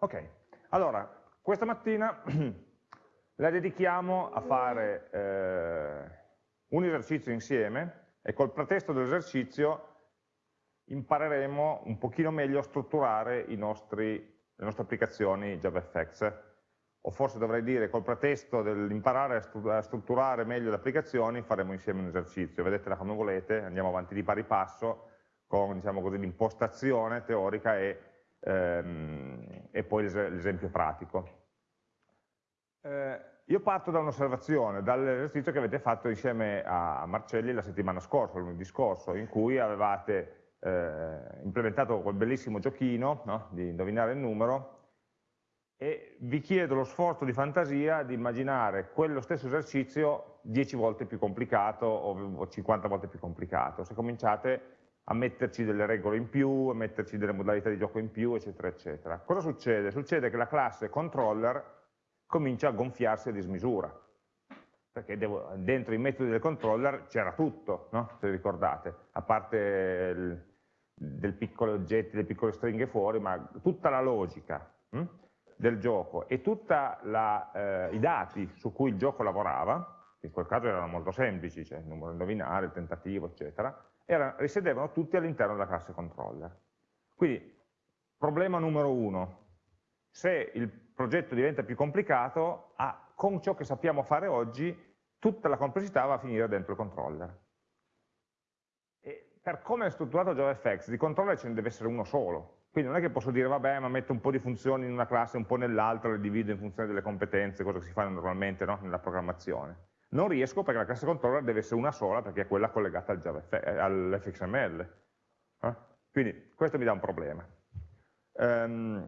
Ok, allora, questa mattina la dedichiamo a fare eh, un esercizio insieme e col pretesto dell'esercizio impareremo un pochino meglio a strutturare nostri, le nostre applicazioni JavaFX o forse dovrei dire col pretesto dell'imparare a strutturare meglio le applicazioni faremo insieme un esercizio, vedetela come volete, andiamo avanti di pari passo con diciamo l'impostazione teorica e, ehm, e poi l'esempio pratico. Eh, io parto da un'osservazione, dall'esercizio che avete fatto insieme a Marcelli la settimana scorsa, lunedì scorso, in cui avevate eh, implementato quel bellissimo giochino no? di indovinare il numero e vi chiedo lo sforzo di fantasia di immaginare quello stesso esercizio 10 volte più complicato o 50 volte più complicato. Se cominciate a metterci delle regole in più, a metterci delle modalità di gioco in più, eccetera, eccetera. Cosa succede? Succede che la classe controller comincia a gonfiarsi a dismisura, perché devo, dentro i metodi del controller c'era tutto, no? se ricordate, a parte il, del piccolo oggetti, delle piccole stringhe fuori, ma tutta la logica hm, del gioco e tutti eh, i dati su cui il gioco lavorava, in quel caso erano molto semplici, cioè il numero indovinare, il tentativo, eccetera, era, risiedevano tutti all'interno della classe controller. Quindi, problema numero uno, se il progetto diventa più complicato, ah, con ciò che sappiamo fare oggi, tutta la complessità va a finire dentro il controller. E per come è strutturato JavaFX, di controller ce ne deve essere uno solo. Quindi non è che posso dire, vabbè, ma metto un po' di funzioni in una classe, un po' nell'altra, le divido in funzione delle competenze, cosa che si fa normalmente no? nella programmazione. Non riesco perché la classe controller deve essere una sola, perché è quella collegata al all'fxml. Eh? Quindi questo mi dà un problema. Um,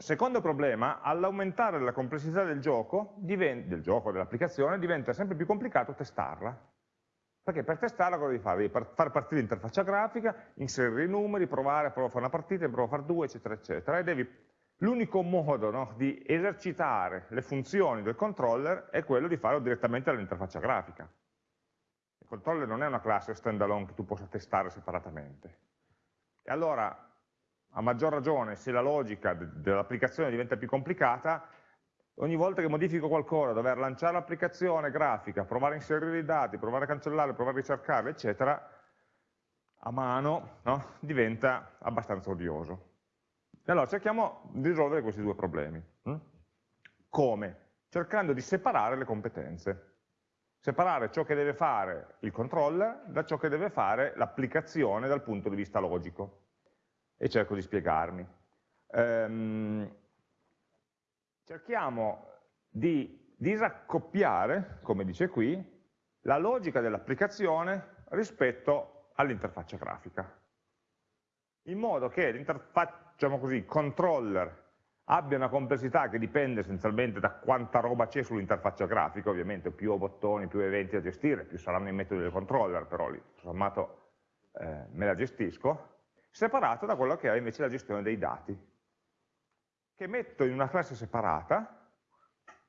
Secondo problema, all'aumentare la complessità del gioco, del gioco, dell'applicazione, diventa sempre più complicato testarla. Perché per testarla cosa devi fare? Devi far partire l'interfaccia grafica, inserire i numeri, provare, provare a fare una partita, provare a fare due, eccetera, eccetera. E l'unico modo no, di esercitare le funzioni del controller è quello di farlo direttamente dall'interfaccia grafica. Il controller non è una classe standalone che tu possa testare separatamente. E allora a maggior ragione se la logica dell'applicazione diventa più complicata, ogni volta che modifico qualcosa, dover lanciare l'applicazione grafica, provare a inserire i dati, provare a cancellare, provare a ricercarli, eccetera, a mano no? diventa abbastanza odioso. Allora cerchiamo di risolvere questi due problemi. Hm? Come? Cercando di separare le competenze. Separare ciò che deve fare il controller da ciò che deve fare l'applicazione dal punto di vista logico e cerco di spiegarmi. Ehm, cerchiamo di disaccoppiare, come dice qui, la logica dell'applicazione rispetto all'interfaccia grafica. In modo che l'interfaccia, diciamo così, controller abbia una complessità che dipende essenzialmente da quanta roba c'è sull'interfaccia grafica, ovviamente più ho bottoni, più eventi da gestire, più saranno i metodi del controller, però lì, sommato, eh, me la gestisco, separato da quello che è invece la gestione dei dati, che metto in una classe separata,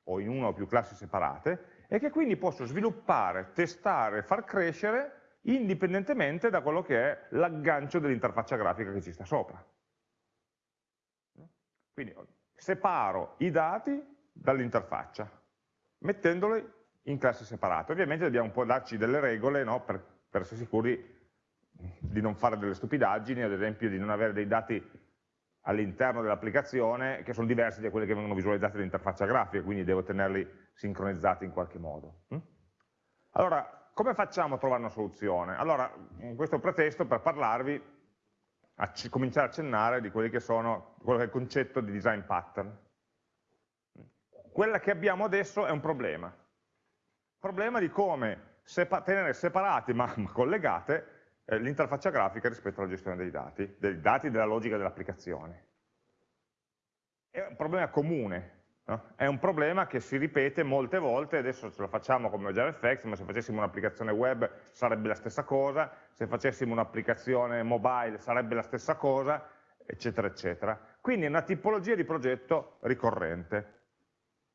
o in una o più classi separate, e che quindi posso sviluppare, testare, far crescere indipendentemente da quello che è l'aggancio dell'interfaccia grafica che ci sta sopra. Quindi separo i dati dall'interfaccia, mettendoli in classi separate. Ovviamente dobbiamo un po' darci delle regole no, per, per essere sicuri di non fare delle stupidaggini, ad esempio di non avere dei dati all'interno dell'applicazione che sono diversi da quelli che vengono visualizzati dall'interfaccia grafica, quindi devo tenerli sincronizzati in qualche modo. Allora, come facciamo a trovare una soluzione? Allora, questo è un pretesto per parlarvi, a cominciare a accennare di quelli che sono, quello che è il concetto di design pattern. Quella che abbiamo adesso è un problema. Problema di come sepa tenere separati ma collegate eh, l'interfaccia grafica rispetto alla gestione dei dati, dei dati della logica dell'applicazione. È un problema comune, no? è un problema che si ripete molte volte, adesso ce lo facciamo come JavaFX, ma se facessimo un'applicazione web sarebbe la stessa cosa, se facessimo un'applicazione mobile sarebbe la stessa cosa, eccetera, eccetera. Quindi è una tipologia di progetto ricorrente.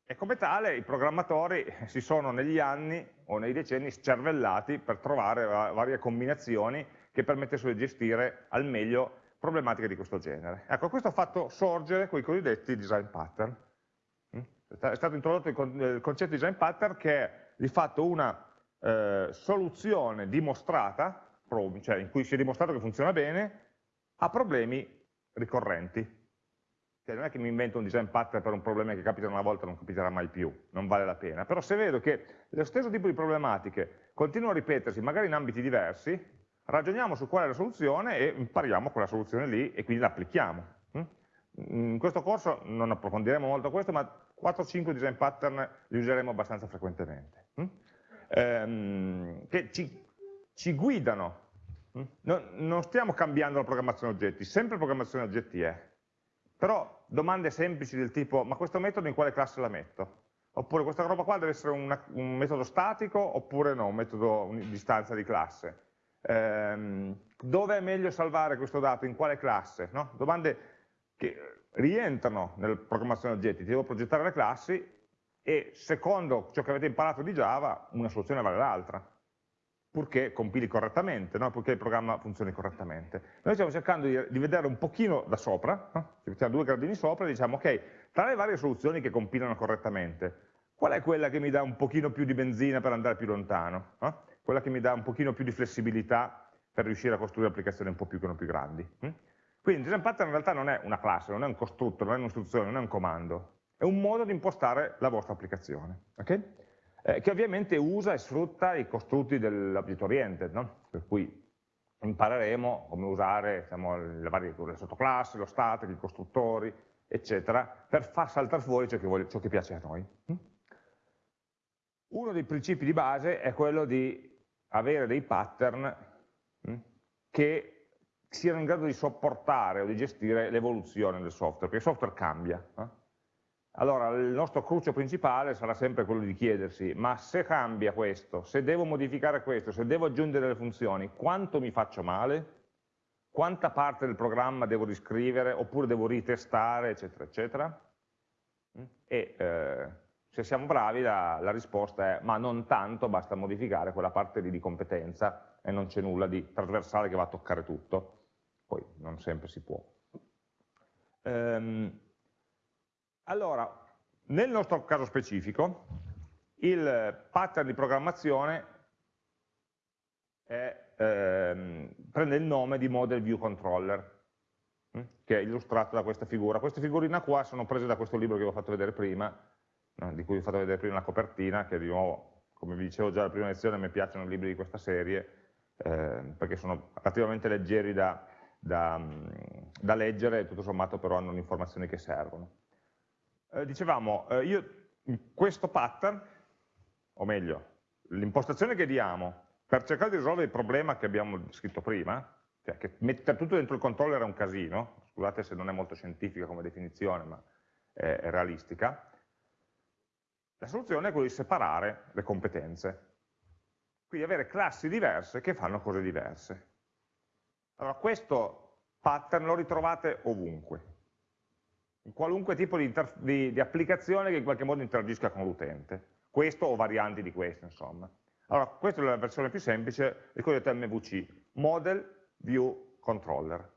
E come tale i programmatori si sono negli anni o nei decenni scervellati per trovare varie combinazioni che permettessero di gestire al meglio problematiche di questo genere. Ecco, questo ha fatto sorgere quei cosiddetti design pattern. È stato introdotto il concetto di design pattern che è di fatto una eh, soluzione dimostrata, cioè in cui si è dimostrato che funziona bene, a problemi ricorrenti. Cioè non è che mi invento un design pattern per un problema che capita una volta e non capiterà mai più, non vale la pena. Però se vedo che lo stesso tipo di problematiche continua a ripetersi, magari in ambiti diversi, ragioniamo su qual è la soluzione e impariamo quella soluzione lì e quindi la applichiamo. Mm? In questo corso non approfondiremo molto questo, ma 4-5 design pattern li useremo abbastanza frequentemente, mm? ehm, che ci, ci guidano. Mm? Non, stiamo cambiando la programmazione oggetti, sempre programmazione oggetti è. Però domande semplici del tipo, ma questo metodo in quale classe la metto? Oppure questa roba qua deve essere una, un metodo statico oppure no, un metodo di istanza di classe? Ehm, dove è meglio salvare questo dato, in quale classe? No? Domande che rientrano nella programmazione oggetti, ti devo progettare le classi e secondo ciò che avete imparato di Java una soluzione vale l'altra purché compili correttamente, no? purché il programma funzioni correttamente. Noi stiamo cercando di, di vedere un pochino da sopra, no? ci mettiamo due gradini sopra e diciamo ok, tra le varie soluzioni che compilano correttamente, qual è quella che mi dà un pochino più di benzina per andare più lontano? No? Quella che mi dà un pochino più di flessibilità per riuscire a costruire applicazioni un po' più, più grandi. Hm? Quindi design pattern in realtà non è una classe, non è un costrutto, non è un'istruzione, non è un comando, è un modo di impostare la vostra applicazione. Okay? eh, che ovviamente usa e sfrutta i costrutti dell'object oriented, no? per cui impareremo come usare diciamo, le varie le sottoclassi, lo static, i costruttori, eccetera, per far saltare fuori ciò che, vuole, ciò che piace a noi. Uno dei principi di base è quello di avere dei pattern hm, che siano in grado di sopportare o di gestire l'evoluzione del software, perché il software cambia. Eh? allora il nostro cruccio principale sarà sempre quello di chiedersi, ma se cambia questo, se devo modificare questo, se devo aggiungere delle funzioni, quanto mi faccio male? Quanta parte del programma devo riscrivere, oppure devo ritestare, eccetera, eccetera? Mm? E eh, se siamo bravi la, la, risposta è, ma non tanto, basta modificare quella parte lì di competenza e non c'è nulla di trasversale che va a toccare tutto. Poi non sempre si può. Ehm, allora, nel nostro caso specifico, il pattern di programmazione è, ehm, prende il nome di Model View Controller, hm, che è illustrato da questa figura. Queste figurine qua sono prese da questo libro che vi ho fatto vedere prima, di cui vi ho fatto vedere prima la copertina, che di nuovo, come vi dicevo già alla prima lezione, me piacciono i libri di questa serie, eh, perché sono relativamente leggeri da, da, da leggere tutto sommato però hanno le informazioni che servono eh, dicevamo, eh, io questo pattern, o meglio, l'impostazione che diamo per cercare di risolvere il problema che abbiamo scritto prima, cioè che mettere tutto dentro il controller è un casino, scusate se non è molto scientifica come definizione, ma è, è realistica, la soluzione è quella di separare le competenze, quindi avere classi diverse che fanno cose diverse. Allora questo pattern lo ritrovate ovunque, in qualunque tipo di, di, di, applicazione che in qualche modo interagisca con l'utente. Questo o varianti di questo, insomma. Allora, questa è la versione più semplice, il cosiddetto MVC, Model View Controller.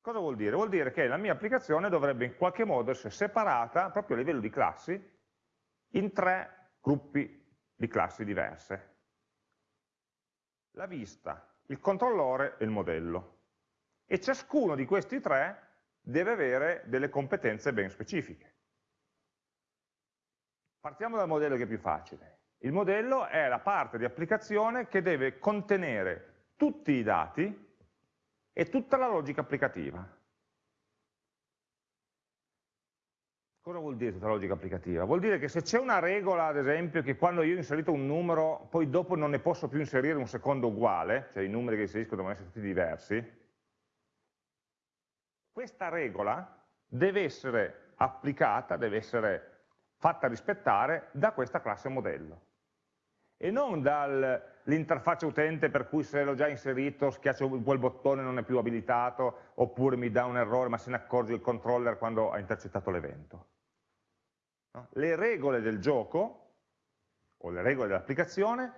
Cosa vuol dire? Vuol dire che la mia applicazione dovrebbe in qualche modo essere separata, proprio a livello di classi, in tre gruppi di classi diverse. La vista, il controllore e il modello. E ciascuno di questi tre deve avere delle competenze ben specifiche. Partiamo dal modello che è più facile. Il modello è la parte di applicazione che deve contenere tutti i dati e tutta la logica applicativa. Cosa vuol dire tutta la logica applicativa? Vuol dire che se c'è una regola, ad esempio, che quando io ho inserito un numero, poi dopo non ne posso più inserire un secondo uguale, cioè i numeri che inserisco devono essere tutti diversi, questa regola deve essere applicata, deve essere fatta rispettare da questa classe modello e non dall'interfaccia utente per cui se l'ho già inserito schiaccio quel bottone non è più abilitato oppure mi dà un errore ma se ne accorge il controller quando ha intercettato l'evento. Le regole del gioco o le regole dell'applicazione,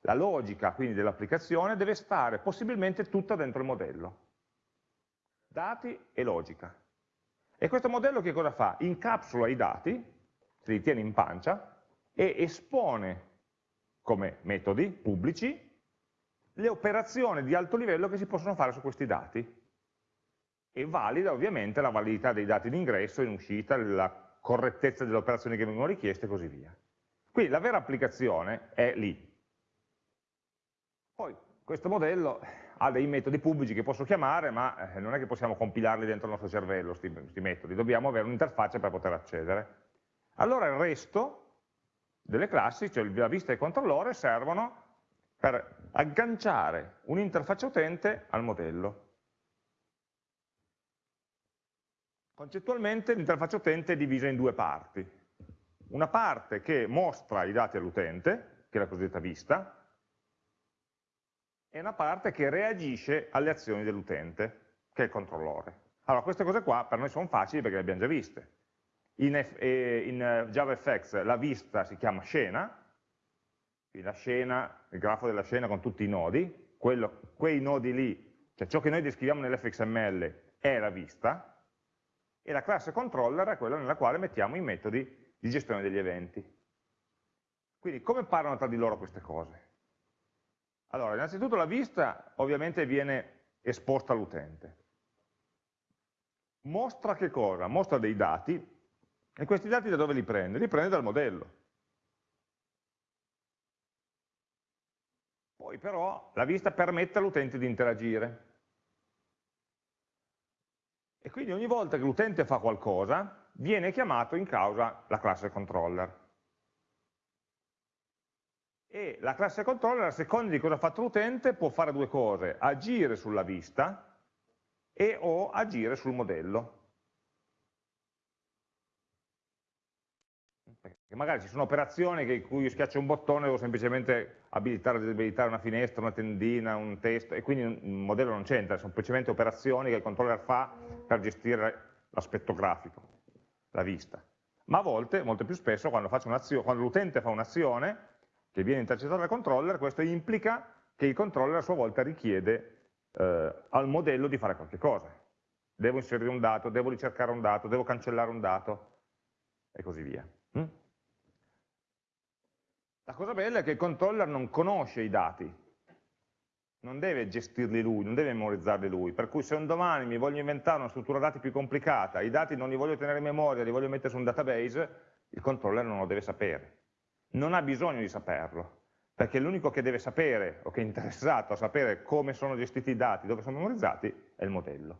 la logica quindi dell'applicazione deve stare possibilmente tutta dentro il modello dati e logica. E questo modello che cosa fa? Incapsula i dati, se li tiene in pancia, e espone come metodi pubblici le operazioni di alto livello che si possono fare su questi dati e valida ovviamente la validità dei dati in ingresso, in uscita, la correttezza delle operazioni che vengono richieste e così via. Quindi la vera applicazione è lì. Poi questo modello ha dei metodi pubblici che posso chiamare, ma eh, non è che possiamo compilarli dentro il nostro cervello, questi metodi, dobbiamo avere un'interfaccia per poter accedere. Allora il resto delle classi, cioè la vista e il controllore, servono per agganciare un'interfaccia utente al modello. Concettualmente l'interfaccia utente è divisa in due parti. Una parte che mostra i dati all'utente, che è la cosiddetta vista, e una parte che reagisce alle azioni dell'utente, che è il controllore. Allora, queste cose qua per noi sono facili perché le abbiamo già viste. In, eh, in eh, JavaFX la vista si chiama scena, la scena, il grafo della scena con tutti i nodi, quello, quei nodi lì, cioè ciò che noi descriviamo nell'fxml è la vista, e la classe controller è quella nella quale mettiamo i metodi di gestione degli eventi. Quindi come parlano tra di loro queste cose? Allora, innanzitutto la vista ovviamente viene esposta all'utente. Mostra che cosa? Mostra dei dati e questi dati da dove li prende? Li prende dal modello. Poi però la vista permette all'utente di interagire. E quindi ogni volta che l'utente fa qualcosa, viene chiamato in causa la classe controller. E la classe controller, a seconda di cosa ha fatto l'utente, può fare due cose, agire sulla vista e o agire sul modello. Magari ci sono operazioni in cui io schiaccio un bottone e devo semplicemente abilitare o disabilitare una finestra, una tendina, un testo, e quindi il modello non c'entra, sono semplicemente operazioni che il controller fa per gestire l'aspetto grafico, la vista. Ma a volte, molto più spesso, quando, quando l'utente fa un'azione che viene intercettata dal controller, questo implica che il controller a sua volta richiede eh, al modello di fare qualche cosa. Devo inserire un dato, devo ricercare un dato, devo cancellare un dato, e così via. Mm? La cosa bella è che il controller non conosce i dati, non deve gestirli lui, non deve memorizzarli lui, per cui se un domani mi voglio inventare una struttura dati più complicata, i dati non li voglio tenere in memoria, li voglio mettere su un database, il controller non lo deve sapere. Non ha bisogno di saperlo, perché l'unico che deve sapere, o che è interessato a sapere come sono gestiti i dati, dove sono memorizzati, è il modello.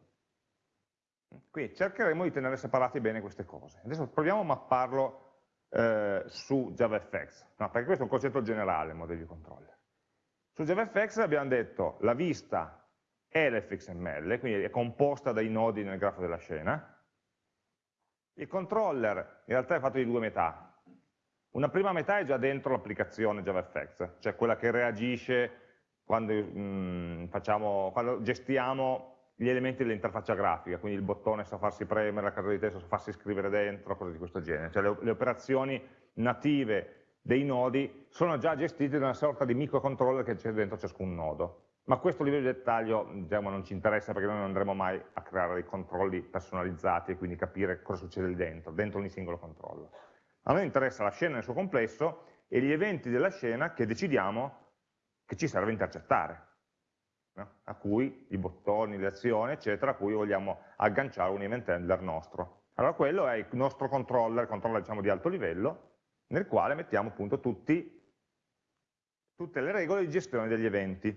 Quindi cercheremo di tenere separati bene queste cose. Adesso proviamo a mapparlo eh, su JavaFX, no, perché questo è un concetto generale, il modello di controller. Su JavaFX abbiamo detto la vista è l'fxml, quindi è composta dai nodi nel grafo della scena, il controller in realtà è fatto di due metà, una prima metà è già dentro l'applicazione JavaFX, cioè quella che reagisce quando, mm, facciamo, quando gestiamo gli elementi dell'interfaccia grafica, quindi il bottone sa farsi premere, la casa di testo sa farsi scrivere dentro, cose di questo genere. Cioè le, le operazioni native dei nodi sono già gestite da una sorta di microcontroller che c'è dentro ciascun nodo. Ma questo livello di dettaglio diciamo, non ci interessa perché noi non andremo mai a creare dei controlli personalizzati e quindi capire cosa succede lì dentro, dentro ogni singolo controllo. A noi interessa la scena nel suo complesso e gli eventi della scena che decidiamo che ci serve intercettare no? a cui i bottoni, le azioni, eccetera, a cui vogliamo agganciare un event handler nostro. Allora quello è il nostro controller, controller diciamo di alto livello, nel quale mettiamo appunto tutti, tutte le regole di gestione degli eventi.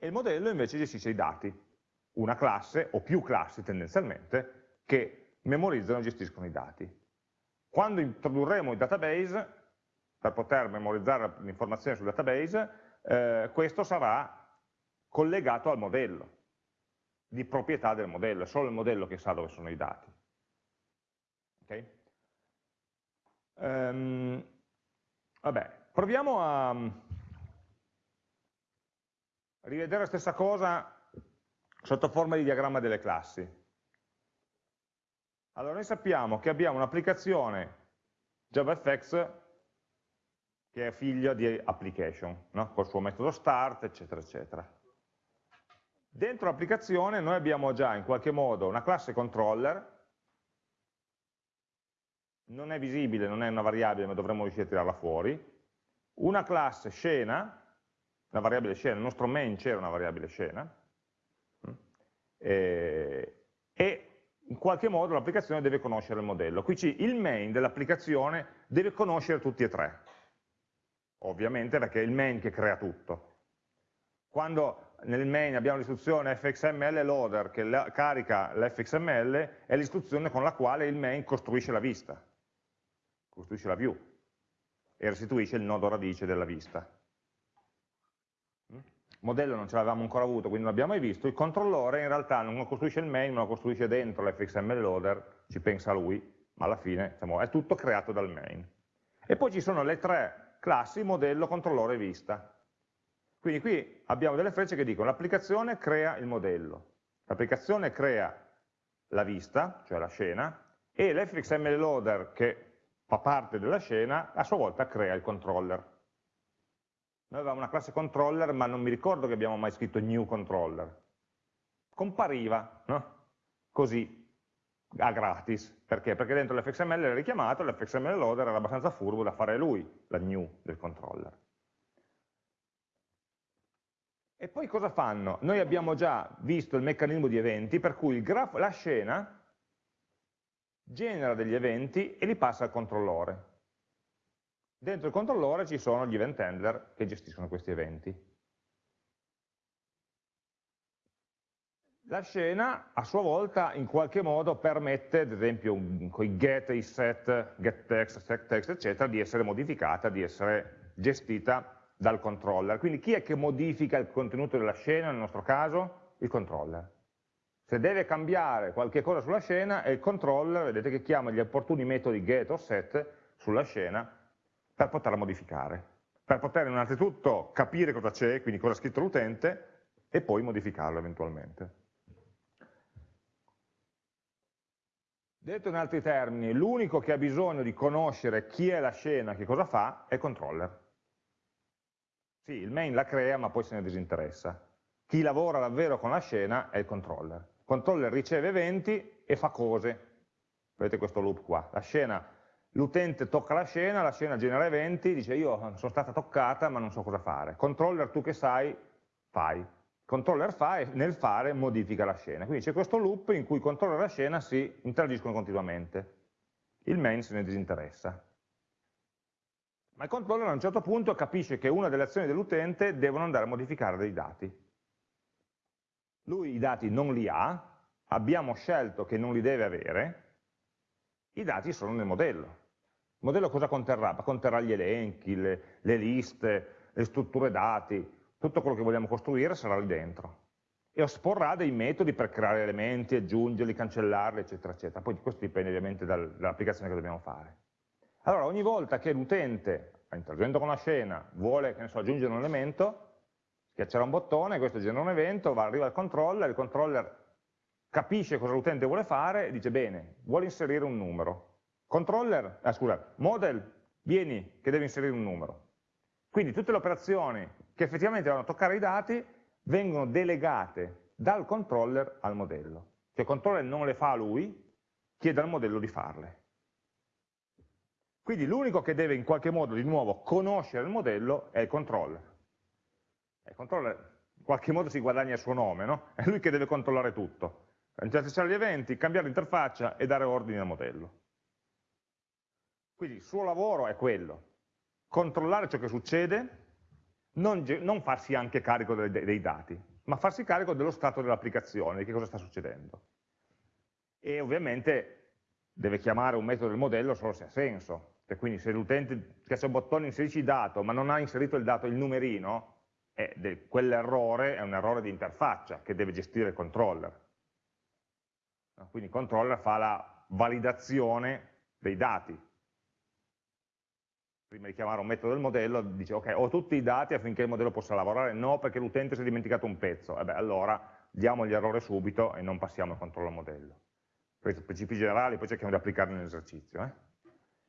E il modello invece gestisce i dati, una classe o più classi tendenzialmente, che memorizzano e gestiscono i dati. Quando introdurremo il database, per poter memorizzare l'informazione sul database, eh, questo sarà collegato al modello, di proprietà del modello, è solo il modello che sa dove sono i dati. Okay? Um, vabbè, proviamo a rivedere la stessa cosa sotto forma di diagramma delle classi. Allora noi sappiamo che abbiamo un'applicazione JavaFX che è figlio di application, no? col suo metodo start, eccetera, eccetera. Dentro l'applicazione noi abbiamo già in qualche modo una classe controller, non è visibile, non è una variabile, ma dovremmo riuscire a tirarla fuori, una classe scena, una variabile scena, il nostro main c'era una variabile scena, e, in qualche modo l'applicazione deve conoscere il modello. Qui il main dell'applicazione deve conoscere tutti e tre, ovviamente perché è il main che crea tutto. Quando nel main abbiamo l'istruzione fxml loader che la, carica l'fxml, è l'istruzione con la quale il main costruisce la vista, costruisce la view e restituisce il nodo radice della vista modello non ce l'avevamo ancora avuto, quindi non l'abbiamo mai visto, il controllore in realtà non costruisce il main, ma lo costruisce dentro l'fxml loader, ci pensa lui, ma alla fine diciamo, è tutto creato dal main. E poi ci sono le tre classi modello, controllore e vista. Quindi qui abbiamo delle frecce che dicono l'applicazione crea il modello, l'applicazione crea la vista, cioè la scena, e l'fxml loader che fa parte della scena a sua volta crea il controller. Noi avevamo una classe controller, ma non mi ricordo che abbiamo mai scritto new controller. Compariva, no? Così, a gratis. Perché? Perché dentro l'fxml era richiamato, l'fxml loader era abbastanza furbo da fare lui, la new del controller. E poi cosa fanno? Noi abbiamo già visto il meccanismo di eventi, per cui la scena genera degli eventi e li passa al controllore. Dentro il controllore ci sono gli event handler che gestiscono questi eventi. La scena a sua volta in qualche modo permette, ad esempio con i get, i set, get text, set text, eccetera, di essere modificata, di essere gestita dal controller. Quindi chi è che modifica il contenuto della scena, nel nostro caso? Il controller. Se deve cambiare qualche cosa sulla scena, è il controller, vedete che chiama gli opportuni metodi get o set sulla scena per poterla modificare, per poter innanzitutto capire cosa c'è, quindi cosa ha scritto l'utente, e poi modificarlo eventualmente. Detto in altri termini, l'unico che ha bisogno di conoscere chi è la scena, che cosa fa, è il controller. Sì, il main la crea, ma poi se ne disinteressa. Chi lavora davvero con la scena è il controller. Il controller riceve eventi e fa cose. Vedete questo loop qua. L'utente tocca la scena, la scena genera eventi, dice io sono stata toccata ma non so cosa fare. Controller tu che sai, fai. Controller fa e nel fare modifica la scena. Quindi c'è questo loop in cui controller e la scena si interagiscono continuamente. Il main se ne disinteressa. Ma il controller a un certo punto capisce che una delle azioni dell'utente devono andare a modificare dei dati. Lui i dati non li ha, abbiamo scelto che non li deve avere, i dati sono nel modello. Il modello cosa conterrà? Conterrà gli elenchi, le, le liste, le strutture dati, tutto quello che vogliamo costruire sarà lì dentro. E esporrà dei metodi per creare elementi, aggiungerli, cancellarli, eccetera, eccetera. Poi questo dipende ovviamente dal, dall'applicazione che dobbiamo fare. Allora, ogni volta che l'utente, interagendo con la scena, vuole so, aggiungere un elemento, schiaccerà un bottone, questo genera un evento, va, arriva al controller, il controller capisce cosa l'utente vuole fare e dice bene, vuole inserire un numero. Controller, ah, scusa, model, vieni che deve inserire un numero. Quindi tutte le operazioni che effettivamente vanno a toccare i dati vengono delegate dal controller al modello. Cioè il controller non le fa lui, chiede al modello di farle. Quindi l'unico che deve in qualche modo di nuovo conoscere il modello è il controller. Il controller in qualche modo si guadagna il suo nome, no? È lui che deve controllare tutto interfacciare gli eventi, cambiare l'interfaccia e dare ordini al modello. Quindi il suo lavoro è quello, controllare ciò che succede, non, non farsi anche carico dei, dei, dati, ma farsi carico dello stato dell'applicazione, di che cosa sta succedendo. E ovviamente deve chiamare un metodo del modello solo se ha senso, cioè, quindi se l'utente schiaccia un bottone inserisci dato, ma non ha inserito il dato, il numerino, quell'errore è un errore di interfaccia che deve gestire il controller quindi il controller fa la validazione dei dati. Prima di chiamare un metodo del modello dice ok, ho tutti i dati affinché il modello possa lavorare, no perché l'utente si è dimenticato un pezzo, e beh, allora diamo gli errori subito e non passiamo al controllo modello. Questi principi generali poi cerchiamo di applicarli nell'esercizio. Eh?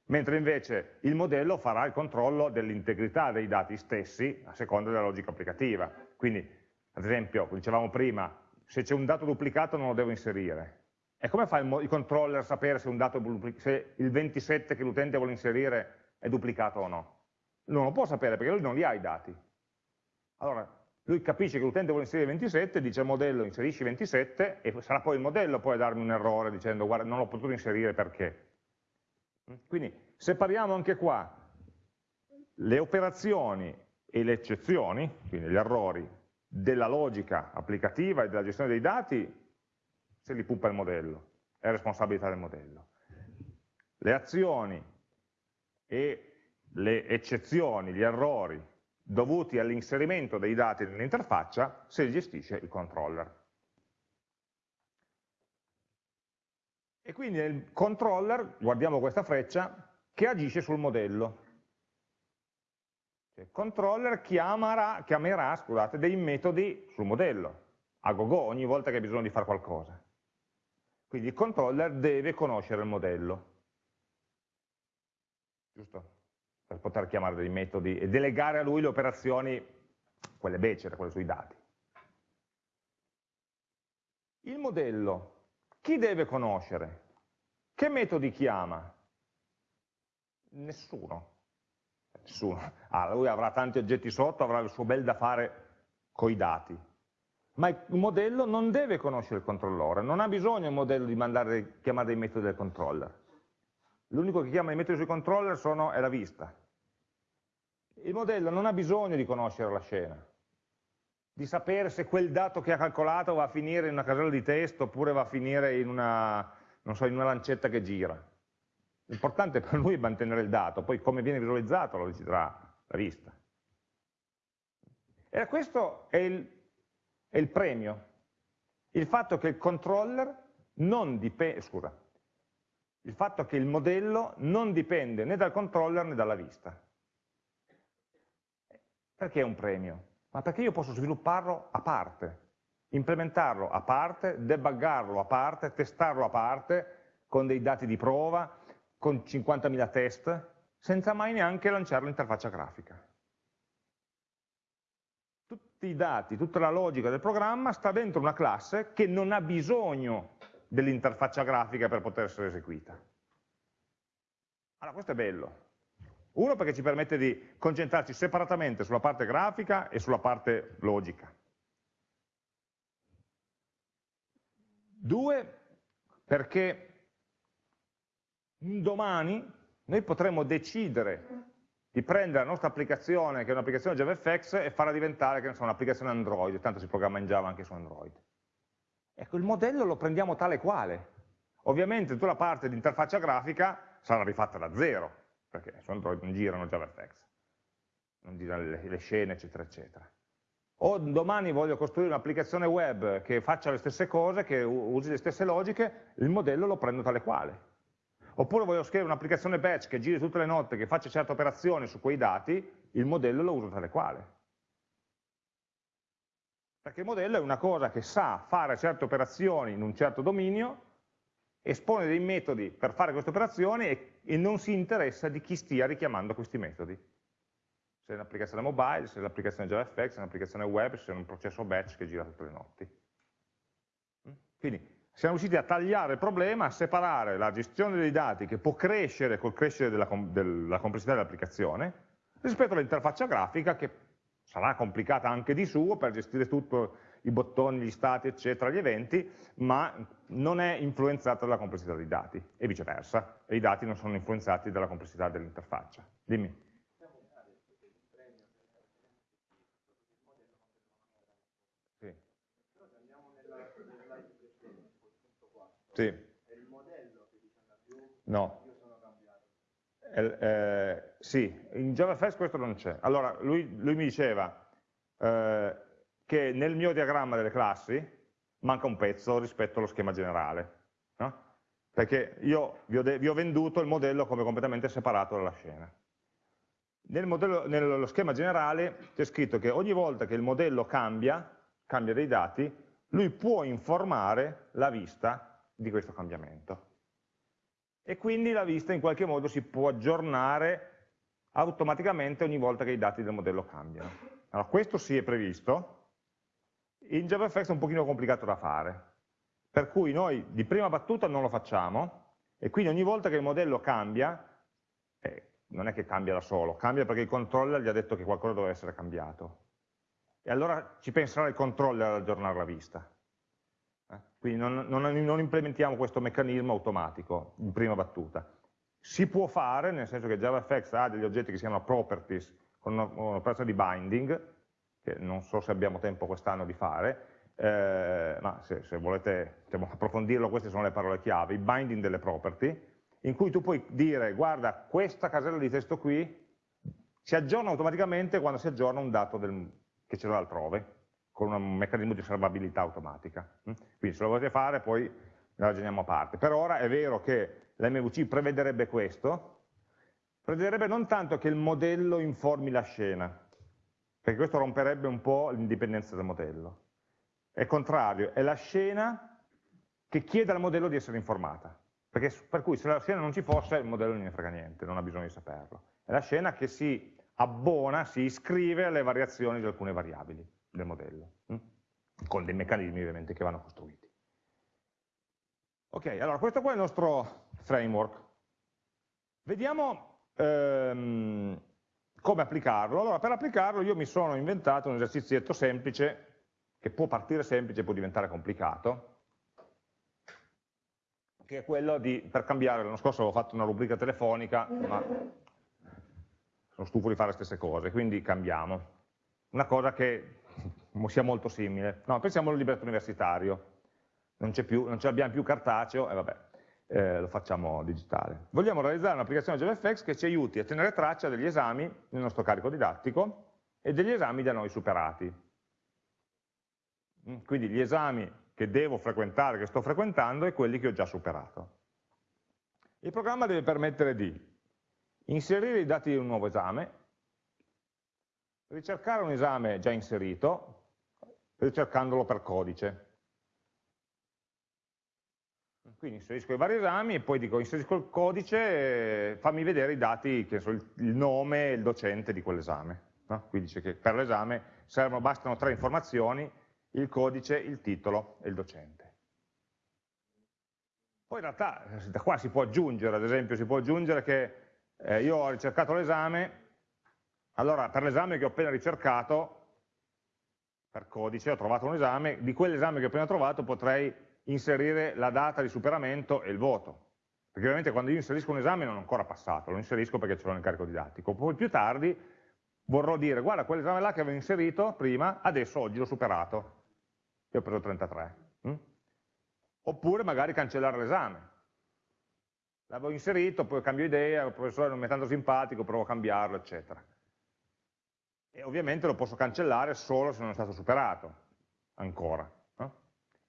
Mentre invece il modello farà il controllo dell'integrità dei dati stessi a seconda della logica applicativa. Quindi ad esempio, dicevamo prima, se c'è un dato duplicato non lo devo inserire. E come fa il, il controller a sapere se, un dato se il 27 che l'utente vuole inserire è duplicato o no? Non lo può sapere perché lui non li ha i dati. Allora, lui capisce che l'utente vuole inserire 27, dice al modello inserisci 27 e sarà poi il modello poi a darmi un errore dicendo guarda non l'ho potuto inserire perché. Quindi separiamo anche qua le operazioni e le eccezioni, quindi gli errori, della logica applicativa e della gestione dei dati, se li pupa il modello, è responsabilità del modello. Le azioni e le eccezioni, gli errori dovuti all'inserimento dei dati nell'interfaccia, se li gestisce il controller. E quindi nel controller, guardiamo questa freccia, che agisce sul modello. Il controller chiamerà, chiamerà scusate, dei metodi sul modello, a go, go ogni volta che ha bisogno di fare qualcosa. Quindi il controller deve conoscere il modello. Giusto? Per poter chiamare dei metodi e delegare a lui le operazioni, quelle becere, quelle sui dati. Il modello, chi deve conoscere? Che metodi chiama? Nessuno. Nessuno. Ah, lui avrà tanti oggetti sotto, avrà il suo bel da fare coi dati ma il modello non deve conoscere il controllore, non ha bisogno il modello di mandare, chiamare dei metodi del controller. L'unico che chiama i metodi sui controller sono, è la vista. Il modello non ha bisogno di conoscere la scena, di sapere se quel dato che ha calcolato va a finire in una casella di testo oppure va a finire in una, so, in una lancetta che gira. L'importante per lui è mantenere il dato, poi come viene visualizzato lo deciderà la vista. E questo è il è il premio, il fatto che il controller non dipende, scusa, il fatto che il modello non dipende né dal controller né dalla vista. Perché è un premio? Ma perché io posso svilupparlo a parte, implementarlo a parte, debuggarlo a parte, testarlo a parte, con dei dati di prova, con 50.000 test, senza mai neanche lanciare l'interfaccia grafica tutti i dati, tutta la logica del programma sta dentro una classe che non ha bisogno dell'interfaccia grafica per poter essere eseguita. Allora, questo è bello. Uno perché ci permette di concentrarci separatamente sulla parte grafica e sulla parte logica. Due, perché domani noi potremo decidere di prendere la nostra applicazione, che è un'applicazione JavaFX, e farla diventare, un'applicazione Android, tanto si programma in Java anche su Android. Ecco, il modello lo prendiamo tale quale. Ovviamente tutta la parte di interfaccia grafica sarà rifatta da zero, perché su Android non girano JavaFX, non girano le, le scene, eccetera, eccetera. O domani voglio costruire un'applicazione web che faccia le stesse cose, che usi le stesse logiche, il modello lo prendo tale quale oppure voglio scrivere un'applicazione batch che giri tutte le notte, che faccia certe operazioni su quei dati, il modello lo uso tale quale. Perché il modello è una cosa che sa fare certe operazioni in un certo dominio, espone dei metodi per fare queste operazioni e, e non si interessa di chi stia richiamando questi metodi. Se è un'applicazione mobile, se è un'applicazione JavaFX, se è un'applicazione web, se è un processo batch che gira tutte le notti. Quindi siamo riusciti a tagliare il problema, a separare la gestione dei dati che può crescere col crescere della, della complessità dell'applicazione rispetto all'interfaccia grafica che sarà complicata anche di suo per gestire tutto, i bottoni, gli stati, eccetera, gli eventi, ma non è influenzata dalla complessità dei dati e viceversa, e i dati non sono influenzati dalla complessità dell'interfaccia. Dimmi. Sì. Più? No. Eh, eh, sì, in JavaFX questo non c'è. Allora, lui, lui, mi diceva eh, che nel mio diagramma delle classi manca un pezzo rispetto allo schema generale. No? Perché io vi ho, vi ho venduto il modello come completamente separato dalla scena. Nel modello, nello schema generale c'è scritto che ogni volta che il modello cambia, cambia dei dati, lui può informare la vista di questo cambiamento. E quindi la vista in qualche modo si può aggiornare automaticamente ogni volta che i dati del modello cambiano. Allora, questo sì è previsto, in JavaFX è un pochino complicato da fare, per cui noi di prima battuta non lo facciamo, e quindi ogni volta che il modello cambia, eh, non è che cambia da solo, cambia perché il controller gli ha detto che qualcosa deve essere cambiato. E allora ci penserà il controller ad aggiornare la vista. Eh? Quindi non, non, non implementiamo questo meccanismo automatico in prima battuta. Si può fare, nel senso che JavaFX ha degli oggetti che si chiamano properties, con un'operazione di binding, che non so se abbiamo tempo quest'anno di fare, eh, ma se, se volete diciamo, approfondirlo, queste sono le parole chiave, il binding delle property, in cui tu puoi dire, guarda, questa casella di testo qui si aggiorna automaticamente quando si aggiorna un dato del, che c'era altrove, con un meccanismo di osservabilità automatica. Mm? Quindi se lo volete fare poi ne ragioniamo a parte. Per ora è vero che l'MVC prevederebbe questo, prevederebbe non tanto che il modello informi la scena, perché questo romperebbe un po' l'indipendenza del modello, è contrario, è la scena che chiede al modello di essere informata. Perché, per cui se la scena non ci fosse il modello non ne frega niente, non ha bisogno di saperlo. È la scena che si abbona, si iscrive alle variazioni di alcune variabili del modello, hm? con dei meccanismi ovviamente che vanno costruiti. Ok, allora questo qua è il nostro framework. Vediamo ehm, come applicarlo. Allora, per applicarlo io mi sono inventato un esercizietto semplice che può partire semplice e può diventare complicato, che è quello di, per cambiare, l'anno scorso avevo fatto una rubrica telefonica, ma sono stufo di fare le stesse cose, quindi cambiamo. Una cosa che sia molto simile. No, pensiamo al libretto universitario, non, ce l'abbiamo più cartaceo, e vabbè, eh, lo facciamo digitale. Vogliamo realizzare un'applicazione JavaFX che ci aiuti a tenere traccia degli esami nel nostro carico didattico e degli esami da noi superati. Mm, quindi gli esami che devo frequentare, che sto frequentando, e quelli che ho già superato. Il programma deve permettere di inserire i dati di un nuovo esame, ricercare un esame già inserito, ricercandolo per codice. Quindi inserisco i vari esami e poi dico inserisco il codice, fammi vedere i dati, che so, il, nome e il docente di quell'esame. No? Qui dice che per l'esame bastano tre informazioni, il codice, il titolo e il docente. Poi in realtà eh, da qua si può aggiungere, ad esempio si può aggiungere che eh, io ho ricercato l'esame, allora per l'esame che ho appena ricercato, per codice ho trovato un esame, di quell'esame che ho appena trovato potrei inserire la data di superamento e il voto. Perché ovviamente quando io inserisco un esame non è ancora passato, lo inserisco perché ce l'ho nel carico didattico. Poi più tardi vorrò dire, guarda, quell'esame là che avevo inserito prima, adesso oggi l'ho superato e ho preso 33. Hm? Oppure magari cancellare l'esame. L'avevo inserito, poi cambio idea, il professore non mi è tanto simpatico, provo a cambiarlo, eccetera. E ovviamente lo posso cancellare solo se non è stato superato, ancora.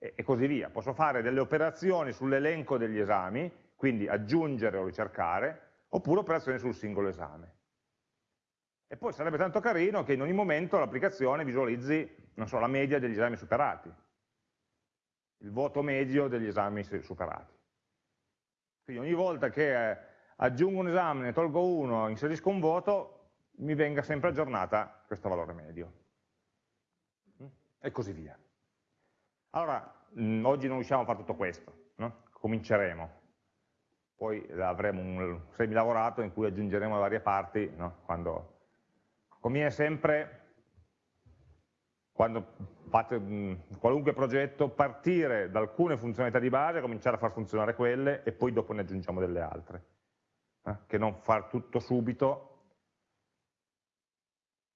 E, così via. Posso fare delle operazioni sull'elenco degli esami, quindi aggiungere o ricercare, oppure operazioni sul singolo esame. E poi sarebbe tanto carino che in ogni momento l'applicazione visualizzi, non so, la media degli esami superati, il voto medio degli esami superati. Quindi ogni volta che eh, aggiungo un esame, ne tolgo uno, inserisco un voto, mi venga sempre aggiornata questo valore medio. E così via. Allora, mh, oggi non riusciamo a fare tutto questo, no? cominceremo. Poi avremo un semilavorato in cui aggiungeremo le varie parti no? quando conviene sempre, quando fate mh, qualunque progetto, partire da alcune funzionalità di base, cominciare a far funzionare quelle e poi dopo ne aggiungiamo delle altre. Eh? Che non far tutto subito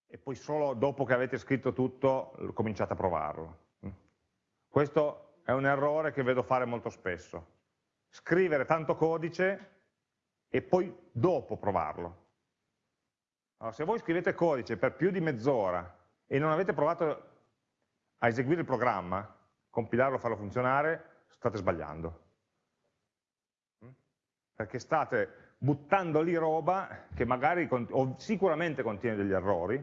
e poi solo dopo che avete scritto tutto cominciate a provarlo. Questo è un errore che vedo fare molto spesso. Scrivere tanto codice e poi dopo provarlo. Allora, se voi scrivete codice per più di mezz'ora e non avete provato a eseguire il programma, compilarlo, farlo funzionare, state sbagliando. Mm? Perché state buttando lì roba che magari, sicuramente contiene degli errori,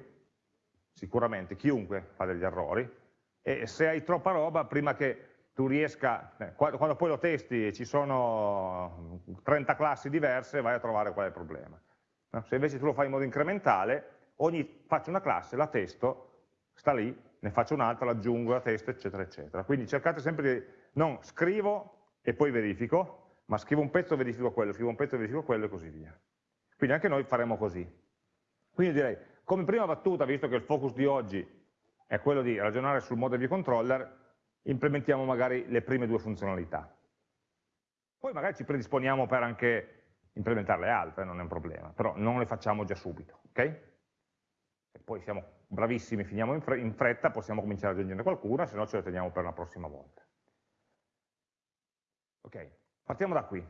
sicuramente, chiunque fa degli errori, e se hai troppa roba, prima che tu riesca, eh, quando poi lo testi e ci sono 30 classi diverse, vai a trovare qual è il problema. Se invece tu lo fai in modo incrementale, ogni, faccio una classe, la testo, sta lì, ne faccio un'altra, l'aggiungo, la testo, eccetera, eccetera. Quindi cercate sempre di, non scrivo e poi verifico, ma scrivo un pezzo e verifico quello, scrivo un pezzo e verifico quello e così via. Quindi anche noi faremo così. Quindi direi, come prima battuta, visto che il focus di oggi è quello di ragionare sul model view controller, implementiamo magari le prime due funzionalità. Poi magari ci predisponiamo per anche implementare le altre, non è un problema, però non le facciamo già subito, ok? E poi siamo bravissimi, finiamo in, fretta, possiamo cominciare ad aggiungere qualcuna, se no ce la teniamo per la prossima volta. Ok, partiamo da qui.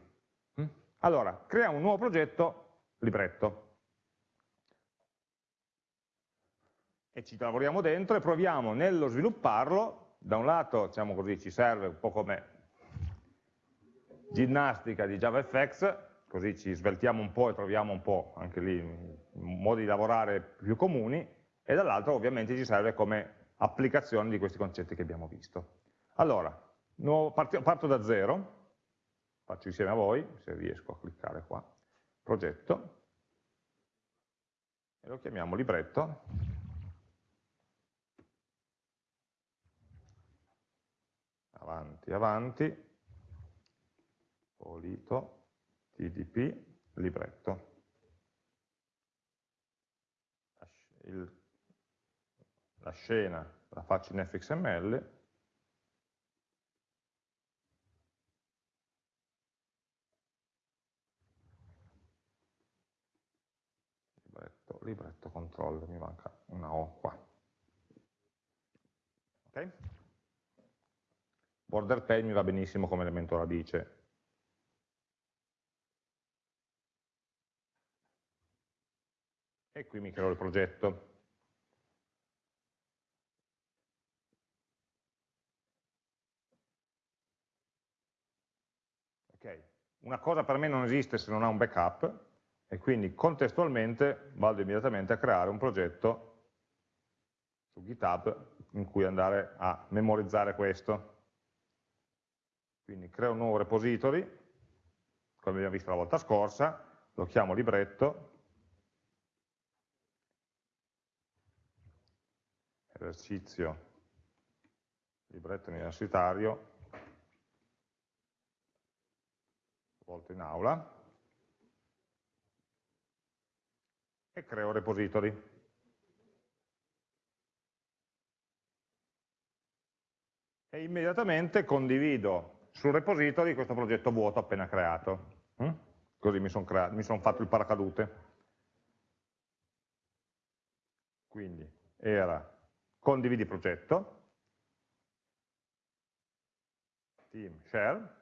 Mm? Allora, creiamo un nuovo progetto, libretto. Ci lavoriamo dentro e proviamo nello svilupparlo, da un lato, diciamo così, ci serve un po' come ginnastica di JavaFX, così ci sveltiamo un po' e troviamo un po' anche lì modi di lavorare più comuni, e dall'altro ovviamente ci serve come applicazione di questi concetti che abbiamo visto. Allora, parto da zero, faccio insieme a voi, se riesco a cliccare qua, progetto, e lo chiamiamo libretto, avanti, avanti, polito, tdp, libretto. Il la scena la faccio in fxml, libretto, libretto controllo, mi manca una O qua. Ok? Border pane mi va benissimo come elemento radice. E qui mi creo il progetto. una cosa per me non esiste se non ha un backup e quindi contestualmente vado immediatamente a creare un progetto su GitHub in cui andare a memorizzare questo. Quindi creo un nuovo repository, come abbiamo visto la volta scorsa, lo chiamo libretto, esercizio libretto universitario, volto in aula, e creo repository. E immediatamente condivido sul repository questo progetto vuoto appena creato. Mm? Così mi sono son fatto il paracadute. Quindi era condividi progetto, team share,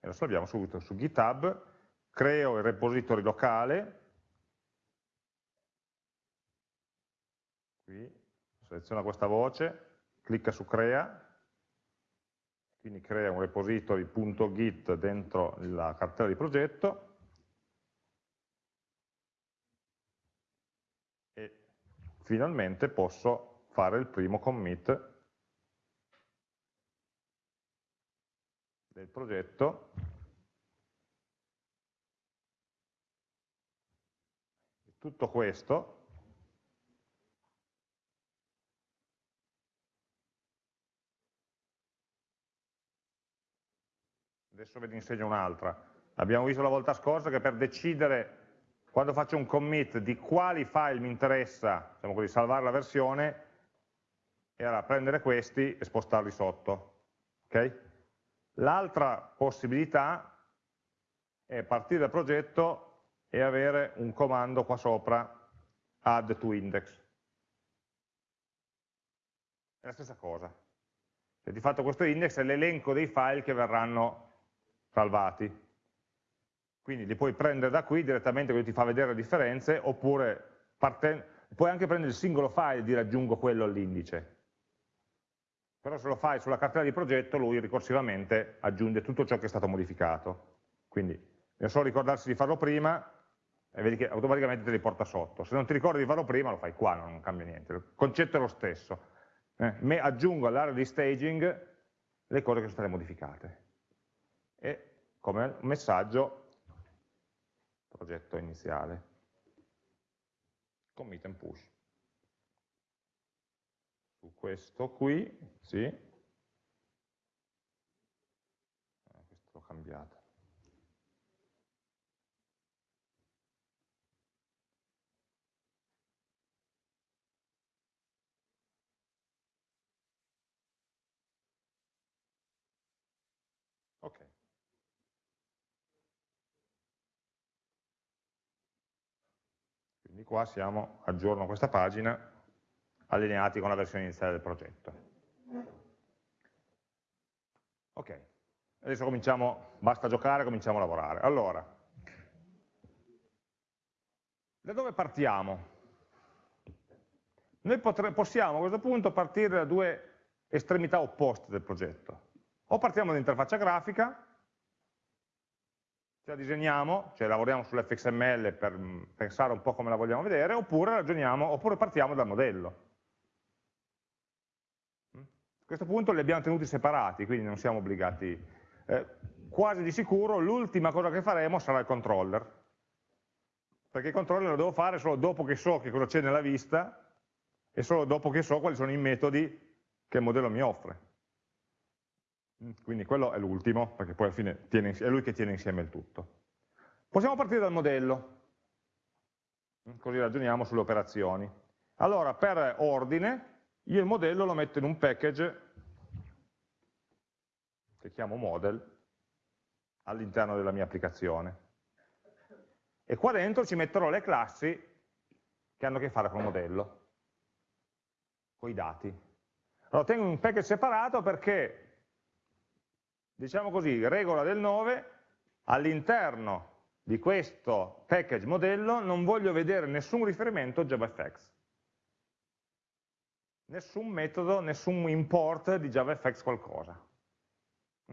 e lo salviamo subito su GitHub, creo il repository locale, qui seleziona questa voce, clicca su crea, quindi crea un repository.git dentro la cartella di progetto, e finalmente posso fare il primo commit del progetto. Tutto questo adesso ve ne insegno un'altra abbiamo visto la volta scorsa che per decidere quando faccio un commit di quali file mi interessa diciamo così, salvare la versione era prendere questi e spostarli sotto ok? L'altra possibilità è partire dal progetto e avere un comando qua sopra, add to index. È la stessa cosa. Cioè, di fatto questo index è l'elenco dei file che verranno salvati. Quindi li puoi prendere da qui direttamente, quindi ti fa vedere le differenze, oppure puoi anche prendere il singolo file e dire aggiungo quello all'indice però se lo fai sulla cartella di progetto lui ricorsivamente aggiunge tutto ciò che è stato modificato. Quindi bisogna solo ricordarsi di farlo prima e vedi che automaticamente te li porta sotto. Se non ti ricordi di farlo prima lo fai qua, non cambia niente. Il concetto è lo stesso. Eh, aggiungo all'area di staging le cose che sono state modificate. E come messaggio progetto iniziale. Commit and push. su questo qui, sì, eh, questo l'ho cambiato. Ok. Quindi qua siamo, aggiorno questa pagina, allineati con la versione iniziale del progetto. Ok, adesso cominciamo, basta giocare, cominciamo a lavorare. Allora, da dove partiamo? Noi possiamo a questo punto partire da due estremità opposte del progetto. O partiamo dall'interfaccia grafica, ce la disegniamo, cioè lavoriamo sull'fxml per mm, pensare un po' come la vogliamo vedere, oppure ragioniamo, oppure partiamo dal modello. Mm? A questo punto li abbiamo tenuti separati, quindi non siamo obbligati. Eh, quasi di sicuro l'ultima cosa che faremo sarà il controller, perché il controller lo devo fare solo dopo che so che cosa c'è nella vista e solo dopo che so quali sono i metodi che il modello mi offre. Mm, quindi quello è l'ultimo, perché poi alla fine tiene, è lui che tiene insieme il tutto. Possiamo partire dal modello, mm, così ragioniamo sulle operazioni. Allora, per ordine, io il modello lo metto in un package che chiamo model all'interno della mia applicazione. E qua dentro ci metterò le classi che hanno a che fare con il modello, con i dati. Allora tengo un package separato perché diciamo così, regola del 9, all'interno di questo package modello non voglio vedere nessun riferimento JavaFX. Nessun metodo, nessun import di JavaFX qualcosa.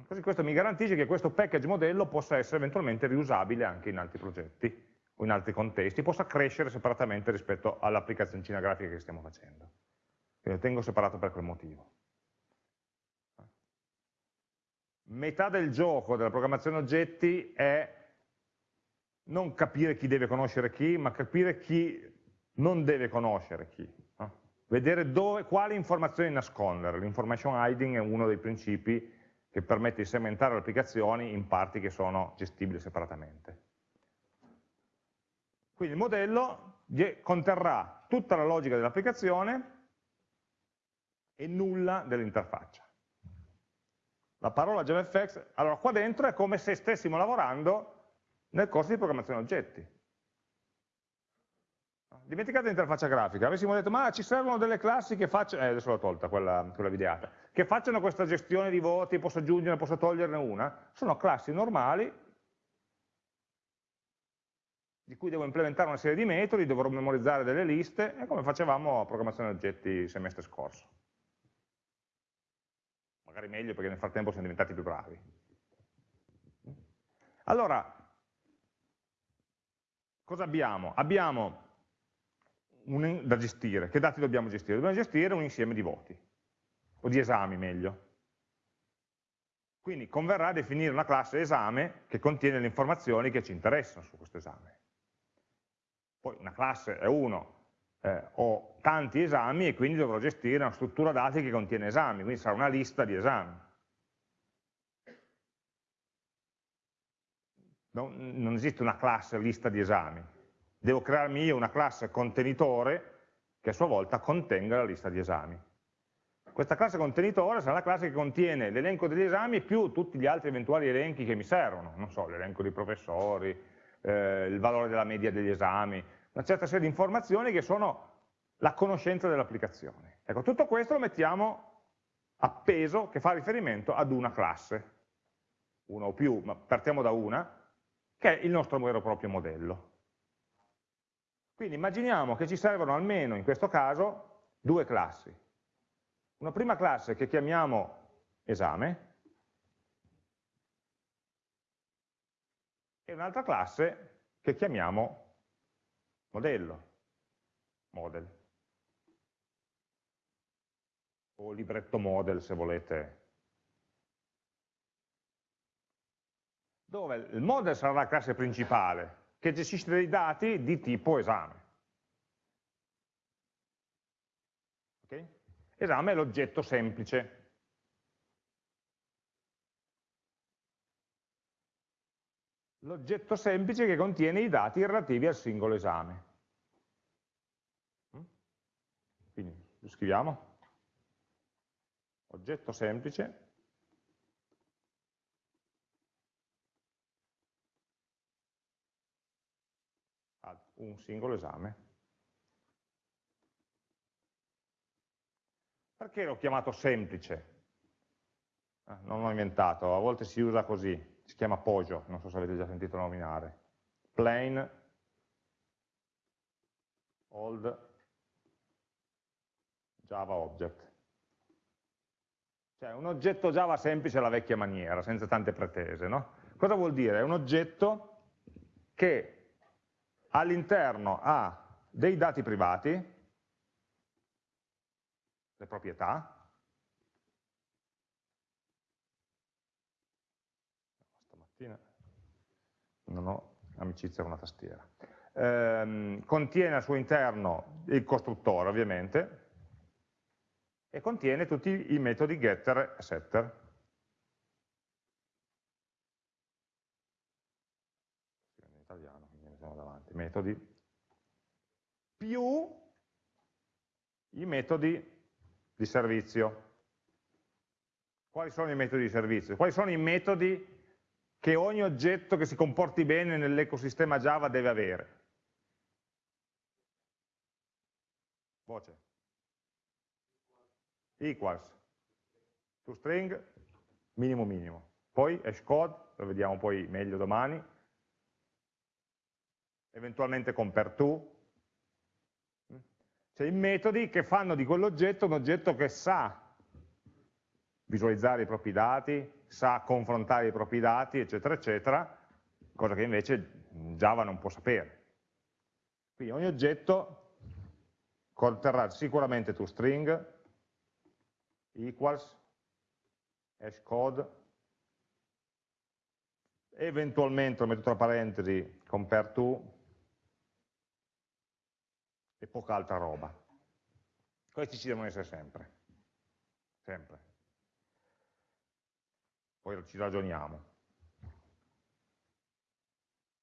Così questo mi garantisce che questo package modello possa essere eventualmente riusabile anche in altri progetti o in altri contesti, possa crescere separatamente rispetto all'applicazioncina grafica che stiamo facendo. Quindi lo tengo separato per quel motivo metà del gioco della programmazione oggetti è non capire chi deve conoscere chi, ma capire chi non deve conoscere chi. No? Vedere dove, quali informazioni nascondere. L'information hiding è uno dei principi che permette di segmentare le applicazioni in parti che sono gestibili separatamente. Quindi il modello conterrà tutta la logica dell'applicazione e nulla dell'interfaccia la parola JavaFX, allora qua dentro è come se stessimo lavorando nel corso di programmazione oggetti. Dimenticate l'interfaccia grafica, avessimo detto ma ci servono delle classi che facciano, eh, adesso l'ho tolta quella, quella videata, che facciano questa gestione di voti, posso aggiungerne, posso toglierne una, sono classi normali di cui devo implementare una serie di metodi, dovrò memorizzare delle liste, è come facevamo a programmazione oggetti il semestre scorso magari meglio perché nel frattempo siamo diventati più bravi. Allora, cosa abbiamo? Abbiamo un, da gestire, che dati dobbiamo gestire? Dobbiamo gestire un insieme di voti, o di esami meglio. Quindi converrà definire una classe esame che contiene le informazioni che ci interessano su questo esame. Poi una classe è uno, eh, ho tanti esami e quindi dovrò gestire una struttura dati che contiene esami, quindi sarà una lista di esami. Non, non esiste una classe lista di esami, devo crearmi io una classe contenitore che a sua volta contenga la lista di esami. Questa classe contenitore sarà la classe che contiene l'elenco degli esami più tutti gli altri eventuali elenchi che mi servono, non so, l'elenco dei professori, eh, il valore della media degli esami, una certa serie di informazioni che sono la conoscenza dell'applicazione. Ecco, tutto questo lo mettiamo appeso che fa riferimento ad una classe, una o più, ma partiamo da una, che è il nostro vero e proprio modello. Quindi immaginiamo che ci servono almeno, in questo caso, due classi. Una prima classe che chiamiamo esame e un'altra classe che chiamiamo modello, model, o libretto model se volete. Dove il model sarà la classe principale, che gestisce dei dati di tipo esame. Okay? esame è l'oggetto semplice. L'oggetto semplice che contiene i dati relativi al singolo esame. Quindi lo scriviamo. Oggetto semplice un singolo esame. Perché l'ho chiamato semplice? Eh, non l'ho inventato, a volte si usa così, si chiama Pojo, non so se avete già sentito nominare. Plain, old, Java object. Cioè un oggetto Java semplice alla vecchia maniera, senza tante pretese. No? Cosa vuol dire? È un oggetto che all'interno ha dei dati privati, le proprietà, stamattina non ho amicizia con la tastiera, ehm, contiene al suo interno il costruttore ovviamente, e contiene tutti i metodi getter e setter. metodi, più i metodi di servizio. Quali sono i metodi di servizio? Quali sono i metodi che ogni oggetto che si comporti bene nell'ecosistema Java deve avere? Voce. Equals. ToString, minimo minimo. Poi hashcode, lo vediamo poi meglio domani, eventualmente compare to, cioè i metodi che fanno di quell'oggetto un oggetto che sa visualizzare i propri dati, sa confrontare i propri dati, eccetera, eccetera, cosa che invece Java non può sapere. Quindi ogni oggetto conterrà sicuramente toString, equals, hashcode, eventualmente, lo metto tra parentesi, compare to, e poca altra roba. Questi ci devono essere sempre, sempre. Poi ci ragioniamo.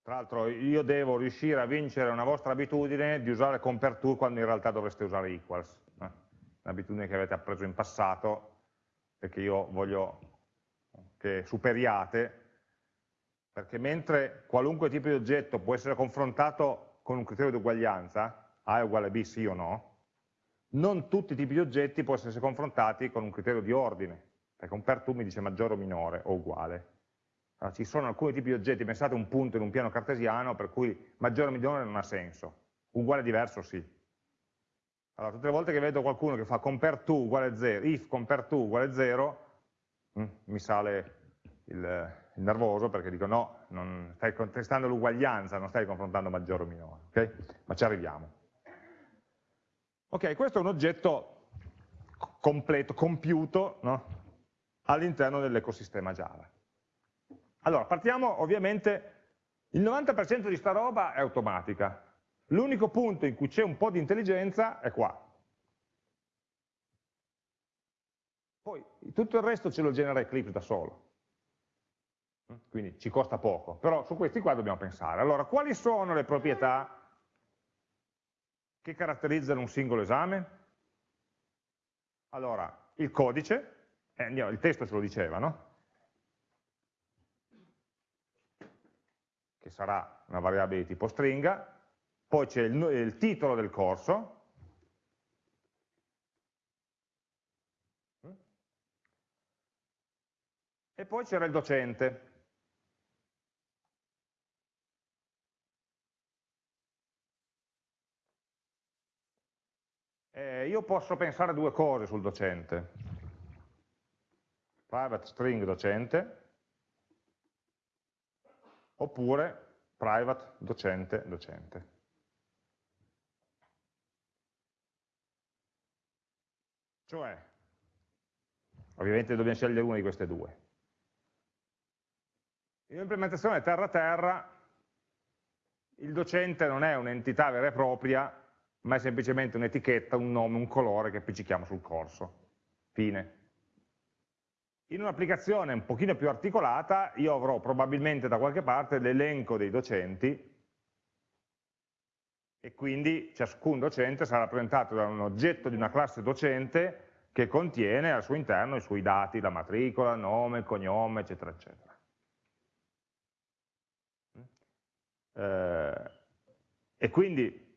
Tra l'altro io devo riuscire a vincere una vostra abitudine di usare compare to quando in realtà dovreste usare equals. Un'abitudine che avete appreso in passato che io voglio che superiate, perché mentre qualunque tipo di oggetto può essere confrontato con un criterio di uguaglianza, a è uguale a B sì o no, non tutti i tipi di oggetti possono essere confrontati con un criterio di ordine, perché un per to mi dice maggiore o minore o uguale. Allora, ci sono alcuni tipi di oggetti, pensate un punto in un piano cartesiano, per cui maggiore o minore non ha senso, uguale diverso sì. Allora, tutte le volte che vedo qualcuno che fa compare to uguale 0, if compare to uguale 0, mm, mi sale il, il, nervoso perché dico no, non stai contestando l'uguaglianza, non stai confrontando maggiore o minore, ok? Ma ci arriviamo. Ok, questo è un oggetto completo, compiuto no? all'interno dell'ecosistema Java. Allora, partiamo ovviamente, il 90% di sta roba è automatica, l'unico punto in cui c'è un po' di intelligenza è qua. Poi tutto il resto ce lo genera Eclipse da solo, quindi ci costa poco, però su questi qua dobbiamo pensare. Allora, quali sono le proprietà che caratterizzano un singolo esame? Allora, il codice, eh, andiamo, il testo ce lo diceva, no? Che sarà una variabile di tipo stringa, poi c'è il, il titolo del corso, e poi c'era il docente. Eh, io posso pensare a due cose sul docente. Private string docente, oppure private docente docente. Cioè, ovviamente dobbiamo scegliere una di queste due. In un'implementazione terra-terra, il docente non è un'entità vera e propria, ma è semplicemente un'etichetta, un nome, un colore che appiccichiamo sul corso. Fine. In un'applicazione un pochino più articolata io avrò probabilmente da qualche parte l'elenco dei docenti e quindi ciascun docente sarà rappresentato da un oggetto di una classe docente che contiene al suo interno i suoi dati, la matricola, nome, cognome, eccetera, eccetera. Eh, e quindi,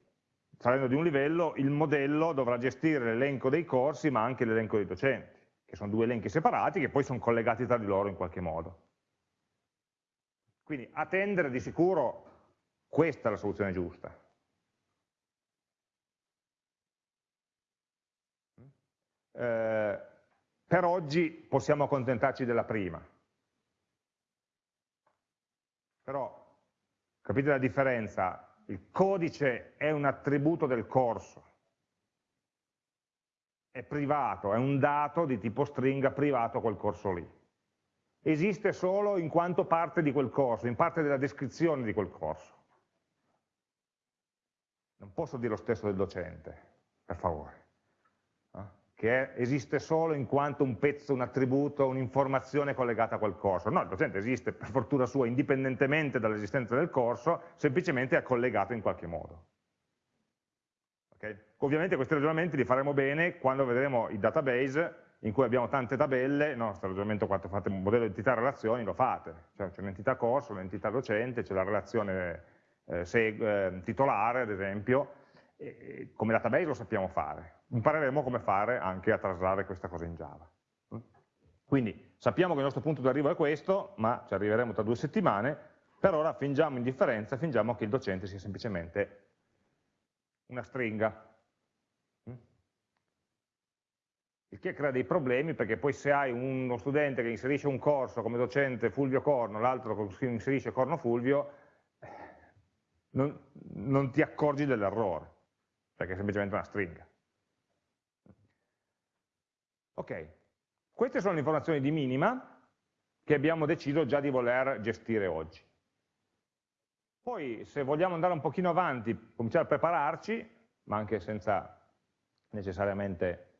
salendo di un livello, il modello dovrà gestire l'elenco dei corsi, ma anche l'elenco dei docenti, che sono due elenchi separati che poi sono collegati tra di loro in qualche modo. Quindi attendere di sicuro questa è la soluzione giusta. Eh, per oggi possiamo accontentarci della prima. Però capite la differenza? Il codice è un attributo del corso, è privato, è un dato di tipo stringa privato quel corso lì. Esiste solo in quanto parte di quel corso, in parte della descrizione di quel corso. Non posso dire lo stesso del docente, per favore che esiste solo in quanto un pezzo, un attributo, un'informazione collegata a quel corso. No, il docente esiste per fortuna sua indipendentemente dall'esistenza del corso, semplicemente è collegato in qualche modo. Okay? Ovviamente questi ragionamenti li faremo bene quando vedremo i database in cui abbiamo tante tabelle, no, questo ragionamento quando fate un modello di entità relazioni lo fate, cioè, c'è un'entità corso, un'entità docente, c'è la relazione eh, se, eh, titolare ad esempio, e, come database lo sappiamo fare, impareremo come fare anche a traslare questa cosa in Java. Quindi sappiamo che il nostro punto d'arrivo è questo, ma ci arriveremo tra due settimane, per ora fingiamo indifferenza, fingiamo che il docente sia semplicemente una stringa. Il che crea dei problemi perché poi se hai uno studente che inserisce un corso come docente Fulvio Corno, l'altro che inserisce Corno Fulvio, eh, non, non ti accorgi dell'errore, perché è semplicemente una stringa. Ok, queste sono le informazioni di minima che abbiamo deciso già di voler gestire oggi. Poi se vogliamo andare un pochino avanti, cominciare a prepararci, ma anche senza necessariamente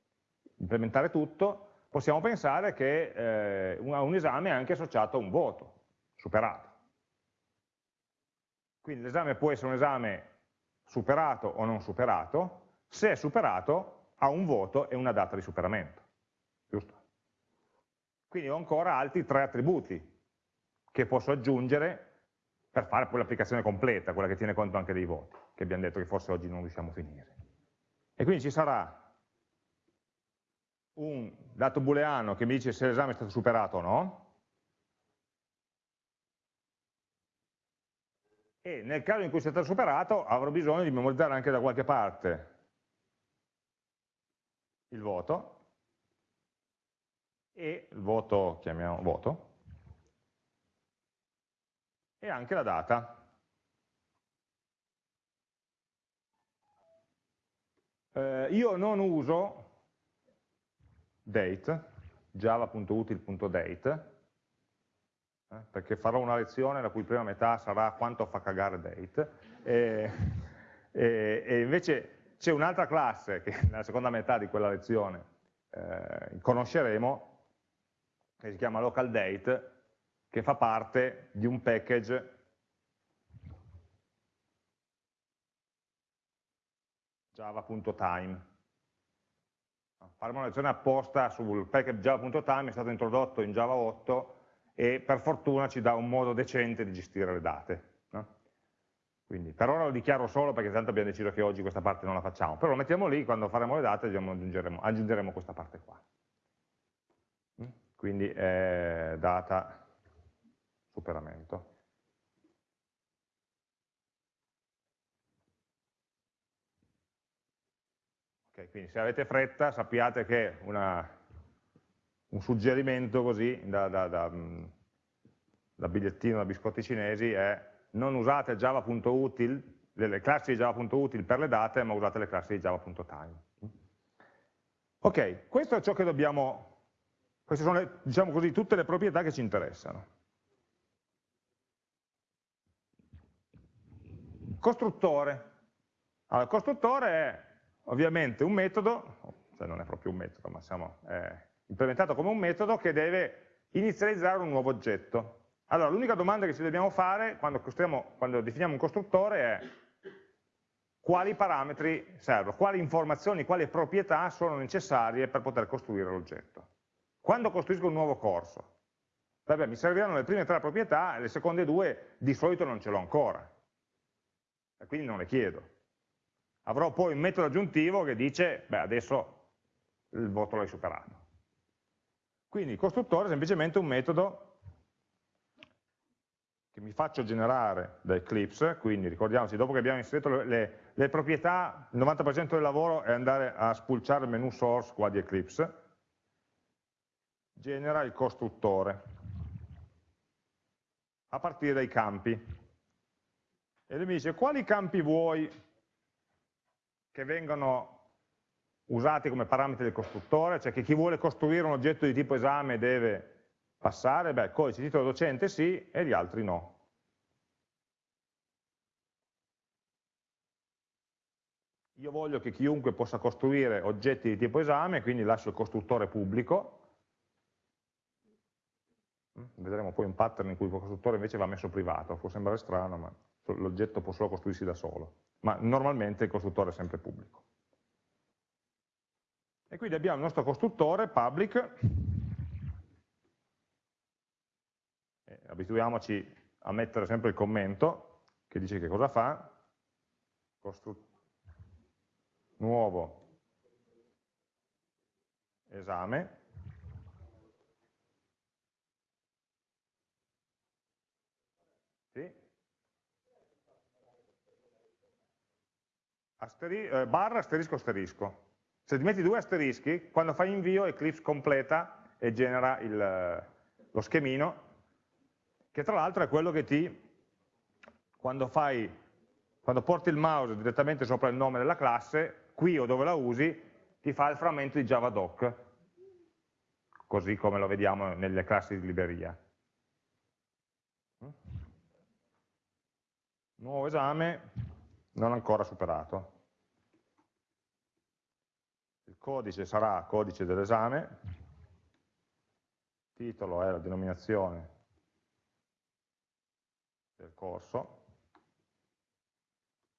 implementare tutto, possiamo pensare che eh, a un esame è anche associato a un voto, superato. Quindi l'esame può essere un esame superato o non superato, se è superato ha un voto e una data di superamento giusto? Quindi ho ancora altri tre attributi che posso aggiungere per fare poi l'applicazione completa, quella che tiene conto anche dei voti, che abbiamo detto che forse oggi non riusciamo a finire. E quindi ci sarà un dato booleano che mi dice se l'esame è stato superato o no, e nel caso in cui sia stato superato avrò bisogno di memorizzare anche da qualche parte il voto, e il voto, chiamiamo voto, e anche la data. Eh, io non uso date, java.util.date, eh, perché farò una lezione la cui prima metà sarà quanto fa cagare date, e, e, e invece c'è un'altra classe che nella seconda metà di quella lezione eh, conosceremo, che si chiama local date, che fa parte di un package java.time. Faremo una lezione apposta sul package java.time, è stato introdotto in Java 8 e per fortuna ci dà un modo decente di gestire le date. No? Quindi per ora lo dichiaro solo perché tanto abbiamo deciso che oggi questa parte non la facciamo, però lo mettiamo lì, quando faremo le date aggiungeremo, aggiungeremo questa parte qua quindi è data superamento. Okay, quindi se avete fretta sappiate che una, un suggerimento così da, da, da, mm, da bigliettino da biscotti cinesi è non usate java.util, le classi di java.util per le date, ma usate le classi di java.time. Ok, questo è ciò che dobbiamo queste sono, diciamo così, tutte le proprietà che ci interessano. Costruttore. Allora, il costruttore è ovviamente un metodo, cioè non è proprio un metodo, ma siamo, è implementato come un metodo che deve inizializzare un nuovo oggetto. Allora, l'unica domanda che ci dobbiamo fare quando, quando definiamo un costruttore è quali parametri servono, quali informazioni, quali proprietà sono necessarie per poter costruire l'oggetto. Quando costruisco un nuovo corso, vabbè, mi serviranno le prime tre proprietà e le seconde due di solito non ce l'ho ancora, e quindi non le chiedo. Avrò poi un metodo aggiuntivo che dice, beh, adesso il voto l'hai superato. Quindi il costruttore è semplicemente un metodo che mi faccio generare da Eclipse, quindi ricordiamoci, dopo che abbiamo inserito le, le, le proprietà, il 90% del lavoro è andare a spulciare il menu source qua di Eclipse, genera il costruttore a partire dai campi. E lui mi dice quali campi vuoi che vengano usati come parametri del costruttore, cioè che chi vuole costruire un oggetto di tipo esame deve Passare? Beh, codice titolo docente sì e gli altri no. Io voglio che chiunque possa costruire oggetti di tipo esame, quindi lascio il costruttore pubblico. Vedremo poi un pattern in cui il costruttore invece va messo privato, può sembrare strano, ma l'oggetto può solo costruirsi da solo. Ma normalmente il costruttore è sempre pubblico. E quindi abbiamo il nostro costruttore public abituiamoci a mettere sempre il commento che dice che cosa fa, nuovo esame, sì. Asteri eh, barra asterisco asterisco. Se ti metti due asterischi, quando fai invio Eclipse completa e genera il, lo schemino che tra l'altro è quello che ti, quando, fai, quando porti il mouse direttamente sopra il nome della classe, qui o dove la usi, ti fa il frammento di javadoc, così come lo vediamo nelle classi di libreria. Nuovo esame, non ancora superato. Il codice sarà codice dell'esame, titolo è la denominazione del corso,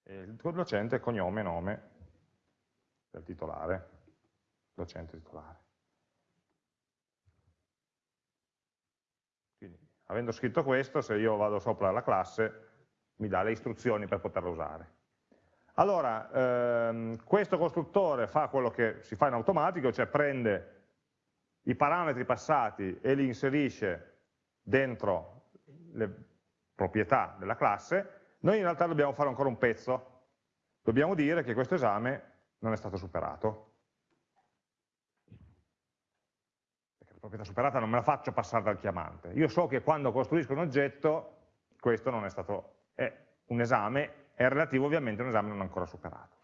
e il docente cognome e nome del titolare, docente titolare. Quindi, avendo scritto questo, se io vado sopra la classe, mi dà le istruzioni per poterla usare. Allora, ehm, questo costruttore fa quello che si fa in automatico, cioè prende i parametri passati e li inserisce dentro le proprietà della classe, noi in realtà dobbiamo fare ancora un pezzo. Dobbiamo dire che questo esame non è stato superato. Perché la proprietà superata non me la faccio passare dal chiamante. Io so che quando costruisco un oggetto, questo non è stato, è un esame, è relativo ovviamente a un esame non ancora superato.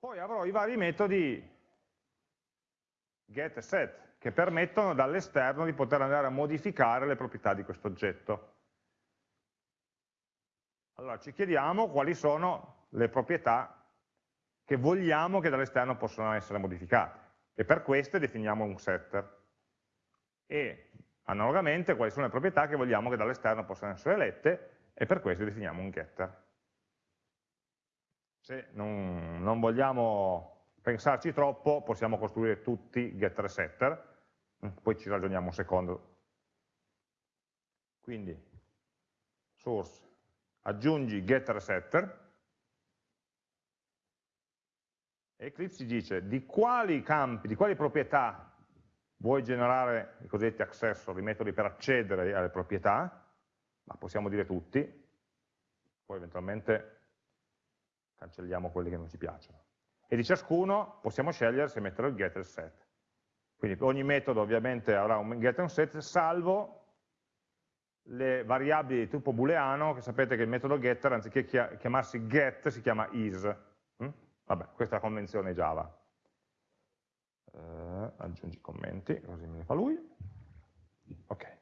Poi avrò i vari metodi get e set, che permettono dall'esterno di poter andare a modificare le proprietà di questo oggetto. Allora ci chiediamo quali sono le proprietà che vogliamo che dall'esterno possano essere modificate e per queste definiamo un setter e analogamente quali sono le proprietà che vogliamo che dall'esterno possano essere lette e per queste definiamo un getter. Se non, non vogliamo pensarci troppo possiamo costruire tutti getter e setter, mm, poi ci ragioniamo un secondo. Quindi, source, aggiungi getter e setter, e Eclipse ci dice di quali campi, di quali proprietà vuoi generare i cosiddetti accessor, i metodi per accedere alle proprietà, ma possiamo dire tutti, poi eventualmente cancelliamo quelli che non ci piacciono e di ciascuno possiamo scegliere se mettere il get e il set. Quindi ogni metodo ovviamente avrà un get e un set, salvo le variabili di tipo booleano, che sapete che il metodo getter, anziché chiamarsi get, si chiama is. Vabbè, questa è la convenzione Java. Eh, aggiungi commenti, così me ne fa lui. Ok.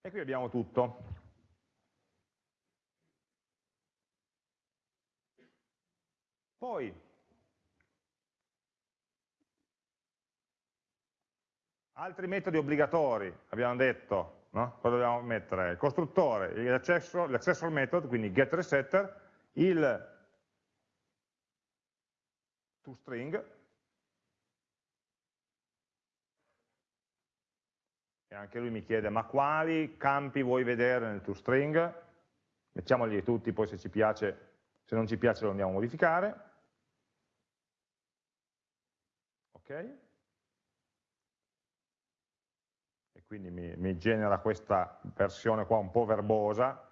E qui abbiamo tutto. Poi, altri metodi obbligatori, abbiamo detto, no? cosa dobbiamo mettere? Il costruttore, l'accessor method, quindi getResetter, il toString, e anche lui mi chiede ma quali campi vuoi vedere nel toString? Mettiamoli tutti, poi se ci piace, se non ci piace lo andiamo a modificare. Ok? E quindi mi, mi genera questa versione qua un po' verbosa,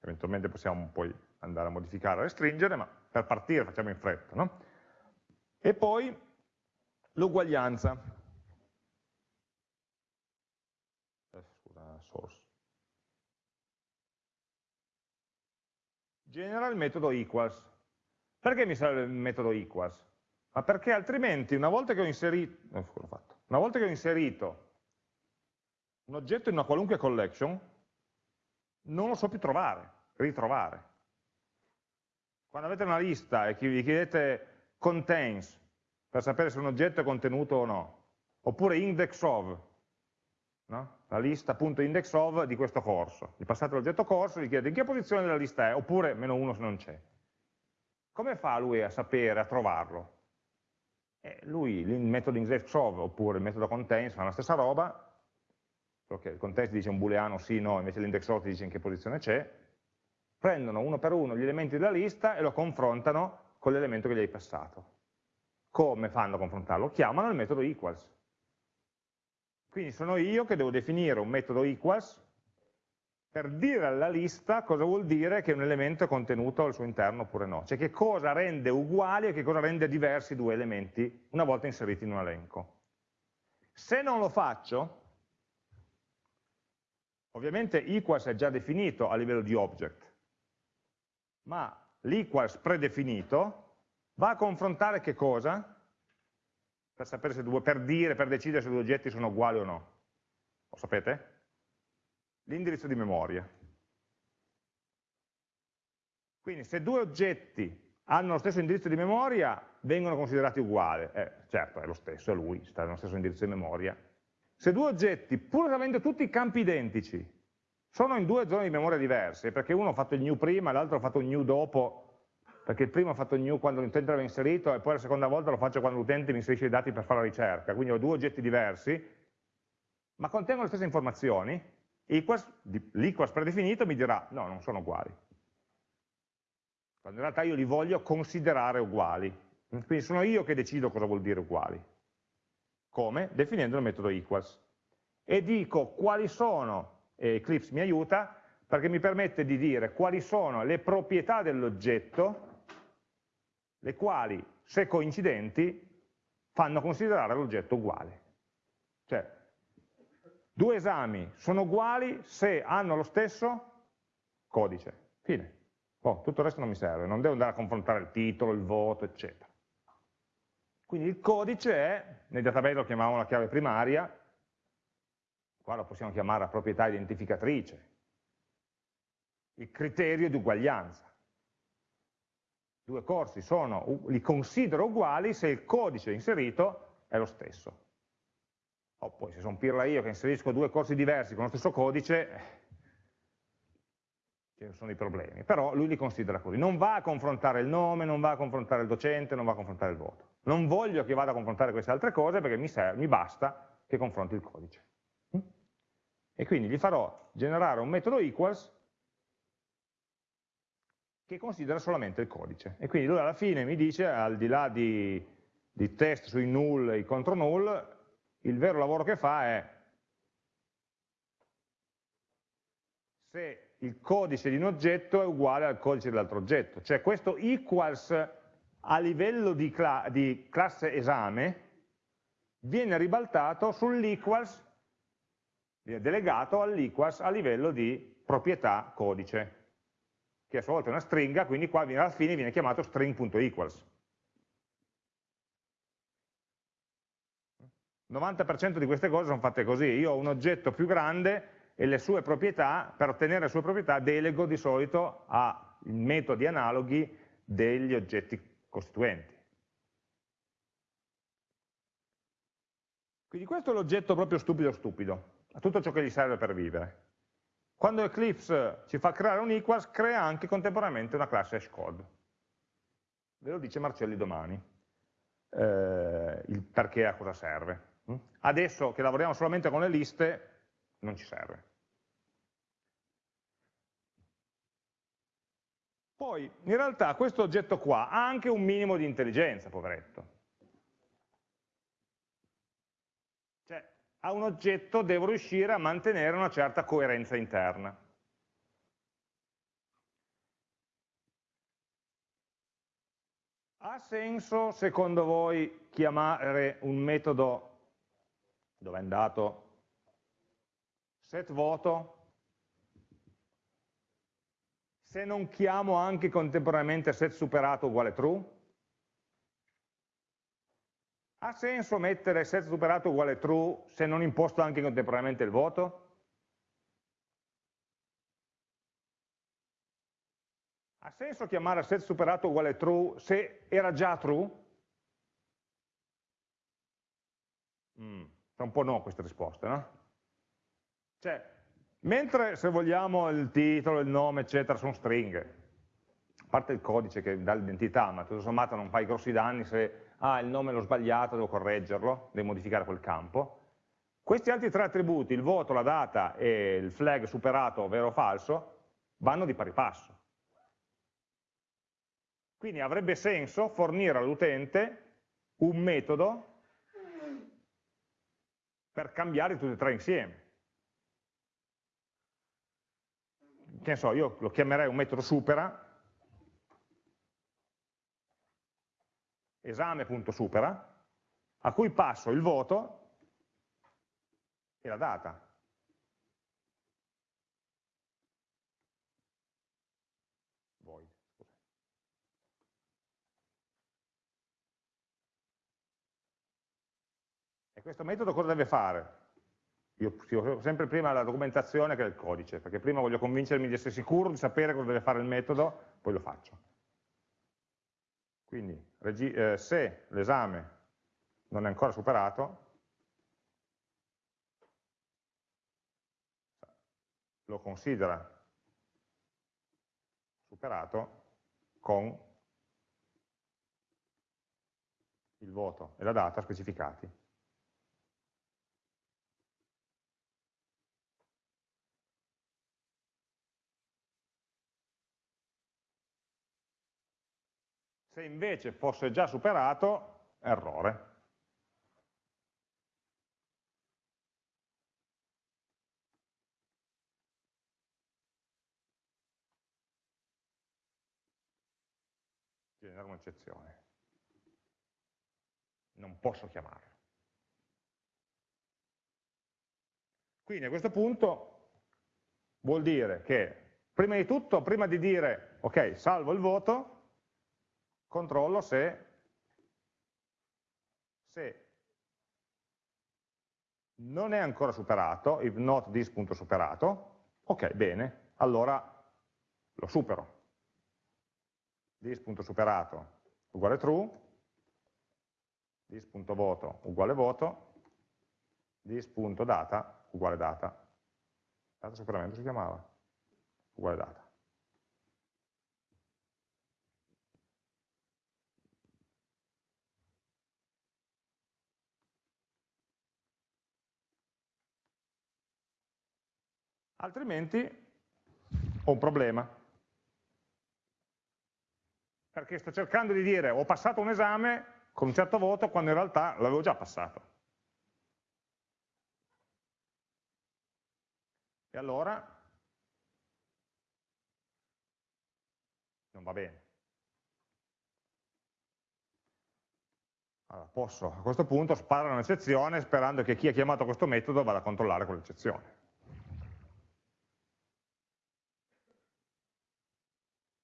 eventualmente possiamo poi andare a modificare, a restringere, ma per partire facciamo in fretta. No? E poi l'uguaglianza. source. Genera il metodo equals. Perché mi serve il metodo equals? Ma perché altrimenti una volta che ho inserito, eh, una volta che ho inserito un oggetto in una qualunque collection, non lo so più trovare, ritrovare. Quando avete una lista e vi chiedete contains, per sapere se un oggetto è contenuto o no, oppure index of, no? la lista.index of di questo corso. Gli passate l'oggetto corso, gli chiedete in che posizione della lista è, oppure meno uno se non c'è. Come fa lui a sapere, a trovarlo? Eh, lui, il metodo index of oppure il metodo contains fa la stessa roba, perché il context dice un booleano sì, no, invece l'index ti dice in che posizione c'è, prendono uno per uno gli elementi della lista e lo confrontano con l'elemento che gli hai passato. Come fanno a confrontarlo? Chiamano il metodo equals quindi sono io che devo definire un metodo equals per dire alla lista cosa vuol dire che un elemento è contenuto al suo interno oppure no, cioè che cosa rende uguali e che cosa rende diversi due elementi una volta inseriti in un elenco. Se non lo faccio, ovviamente equals è già definito a livello di object, ma l'equals predefinito va a confrontare che cosa? per, sapere se due, per dire, per decidere se due oggetti sono uguali o no. Lo sapete? L'indirizzo di memoria. Quindi se due oggetti hanno lo stesso indirizzo di memoria, vengono considerati uguali. Eh, certo, è lo stesso, è lui, sta nello stesso indirizzo di memoria. Se due oggetti, pur avendo tutti i campi identici, sono in due zone di memoria diverse, perché uno ha fatto il new prima e l'altro ha fatto il new dopo, perché il primo ha fatto il new quando l'utente l'aveva inserito e poi la seconda volta lo faccio quando l'utente mi inserisce i dati per fare la ricerca, quindi ho due oggetti diversi, ma contengono le stesse informazioni, l'equals predefinito mi dirà no, non sono uguali. Quando in realtà io li voglio considerare uguali. Quindi sono io che decido cosa vuol dire uguali. Come? Definendo il metodo equals. E dico quali sono, e Eclipse mi aiuta, perché mi permette di dire quali sono le proprietà dell'oggetto le quali, se coincidenti, fanno considerare l'oggetto uguale. Cioè, due esami sono uguali se hanno lo stesso codice. Fine. Oh, tutto il resto non mi serve, non devo andare a confrontare il titolo, il voto, eccetera. Quindi il codice è, nel database lo chiamiamo la chiave primaria, qua lo possiamo chiamare la proprietà identificatrice, il criterio di uguaglianza due corsi sono, li considero uguali se il codice inserito è lo stesso. O poi se sono pirla io che inserisco due corsi diversi con lo stesso codice, eh, ci sono i problemi. Però lui li considera così. Non va a confrontare il nome, non va a confrontare il docente, non va a confrontare il voto. Non voglio che vada a confrontare queste altre cose perché mi, serve, mi basta che confronti il codice. Mm? E quindi gli farò generare un metodo equals che considera solamente il codice. E quindi lui alla fine mi dice, al di là di, di test sui null e contro null, il vero lavoro che fa è se il codice di un oggetto è uguale al codice dell'altro oggetto. Cioè questo equals a livello di, cla di classe esame viene ribaltato sull'equals, delegato all'equals a livello di proprietà codice che a sua volta è una stringa, quindi qua alla fine viene chiamato string.equals. 90% di queste cose sono fatte così, io ho un oggetto più grande e le sue proprietà, per ottenere le sue proprietà delego di solito a metodi analoghi degli oggetti costituenti. Quindi questo è l'oggetto proprio stupido stupido, a tutto ciò che gli serve per vivere. Quando Eclipse ci fa creare un equals, crea anche contemporaneamente una classe hashcode. Ve lo dice Marcelli domani, eh, il perché a cosa serve. Adesso che lavoriamo solamente con le liste, non ci serve. Poi, in realtà, questo oggetto qua ha anche un minimo di intelligenza, poveretto. Cioè, a un oggetto devo riuscire a mantenere una certa coerenza interna. Ha senso, secondo voi, chiamare un metodo, dove è andato, set voto, se non chiamo anche contemporaneamente set superato uguale true? Ha senso mettere set superato uguale true se non imposto anche contemporaneamente il voto? Ha senso chiamare set superato uguale true se era già true? Mm, un po' no queste risposte, no? Cioè, mentre se vogliamo il titolo, il nome, eccetera, sono stringhe, a parte il codice che dà l'identità, ma tutto sommato non fai grossi danni se ah, il nome l'ho sbagliato, devo correggerlo, devo modificare quel campo. Questi altri tre attributi, il voto, la data e il flag superato, vero o falso, vanno di pari passo. Quindi avrebbe senso fornire all'utente un metodo per cambiare tutti e tre insieme. Che ne so, io lo chiamerei un metodo supera, esame.supera, a cui passo il voto e la data. E questo metodo cosa deve fare? Io scrivo sempre prima la documentazione che il codice, perché prima voglio convincermi di essere sicuro di sapere cosa deve fare il metodo, poi lo faccio. Quindi eh, se l'esame non è ancora superato, lo considera superato con il voto e la data specificati. Se invece fosse già superato, errore. Genera un'eccezione. Non posso chiamarlo. Quindi a questo punto vuol dire che prima di tutto, prima di dire ok, salvo il voto, controllo se, se non è ancora superato, if not this.superato, ok, bene, allora lo supero. this.superato uguale true, this.voto uguale voto, this.data uguale data. Data superamento si chiamava, uguale data. Altrimenti ho un problema. Perché sto cercando di dire ho passato un esame con un certo voto quando in realtà l'avevo già passato. E allora non va bene. Allora, posso a questo punto sparare un'eccezione sperando che chi ha chiamato questo metodo vada a controllare quell'eccezione.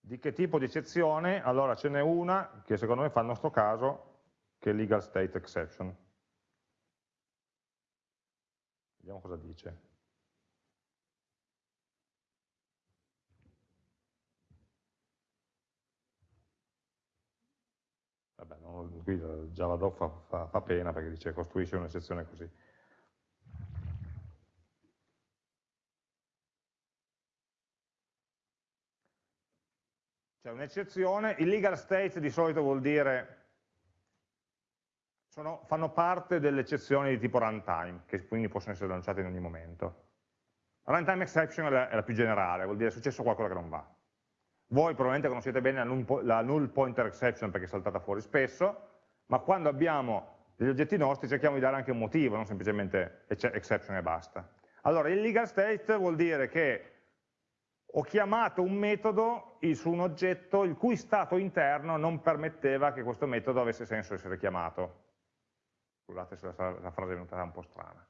Di che tipo di eccezione? Allora ce n'è una che secondo me fa il nostro caso, che è legal state exception. Vediamo cosa dice. Vabbè, non, qui eh, Javadoc fa, fa, fa pena perché dice costruisce un'eccezione così. C'è un'eccezione, il legal state di solito vuol dire, sono, fanno parte delle eccezioni di tipo runtime, che quindi possono essere lanciate in ogni momento. Runtime exception è la, è la più generale, vuol dire è successo qualcosa che non va. Voi probabilmente conoscete bene la null pointer exception perché è saltata fuori spesso, ma quando abbiamo degli oggetti nostri cerchiamo di dare anche un motivo, non semplicemente exception e basta. Allora, il legal state vuol dire che ho chiamato un metodo su un oggetto il cui stato interno non permetteva che questo metodo avesse senso essere chiamato. Scusate se la, la frase è venuta un po' strana.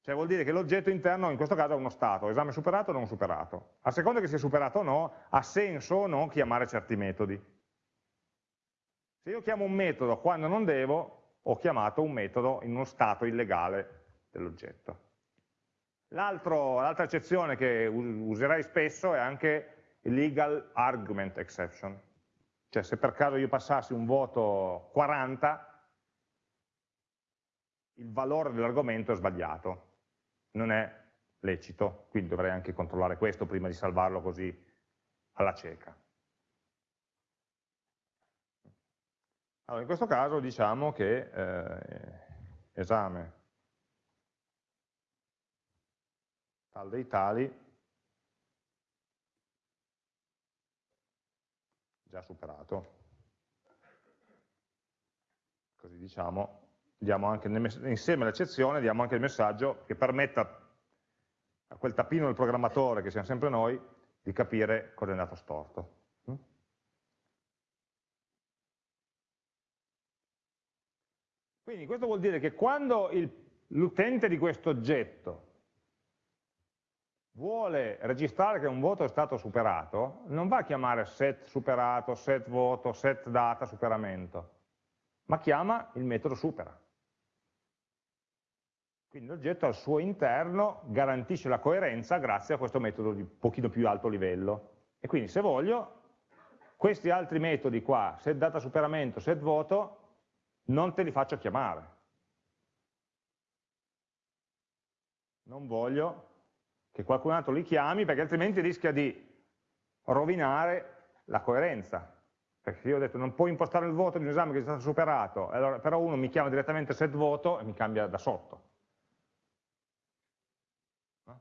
Cioè vuol dire che l'oggetto interno in questo caso ha uno stato, esame superato o non superato. A seconda che sia superato o no, ha senso o no chiamare certi metodi. Se io chiamo un metodo quando non devo, ho chiamato un metodo in uno stato illegale dell'oggetto. L'altra eccezione che userai spesso è anche legal argument exception, cioè se per caso io passassi un voto 40, il valore dell'argomento è sbagliato, non è lecito, quindi dovrei anche controllare questo prima di salvarlo così alla cieca. Allora, in questo caso diciamo che eh, esame tal dei tali già superato. Così diciamo, anche insieme all'eccezione diamo anche il messaggio che permetta a quel tappino del programmatore, che siamo sempre noi, di capire cosa è andato storto. Mm? Quindi questo vuol dire che quando l'utente di questo oggetto vuole registrare che un voto è stato superato, non va a chiamare set superato, set voto, set data superamento, ma chiama il metodo supera. Quindi l'oggetto al suo interno garantisce la coerenza grazie a questo metodo di pochino più alto livello. E quindi se voglio, questi altri metodi qua, set data superamento, set voto, non te li faccio chiamare. Non voglio che qualcun altro li chiami perché altrimenti rischia di rovinare la coerenza. Perché io ho detto non puoi impostare il voto di un esame che è stato superato, allora, però uno mi chiama direttamente set voto e mi cambia da sotto.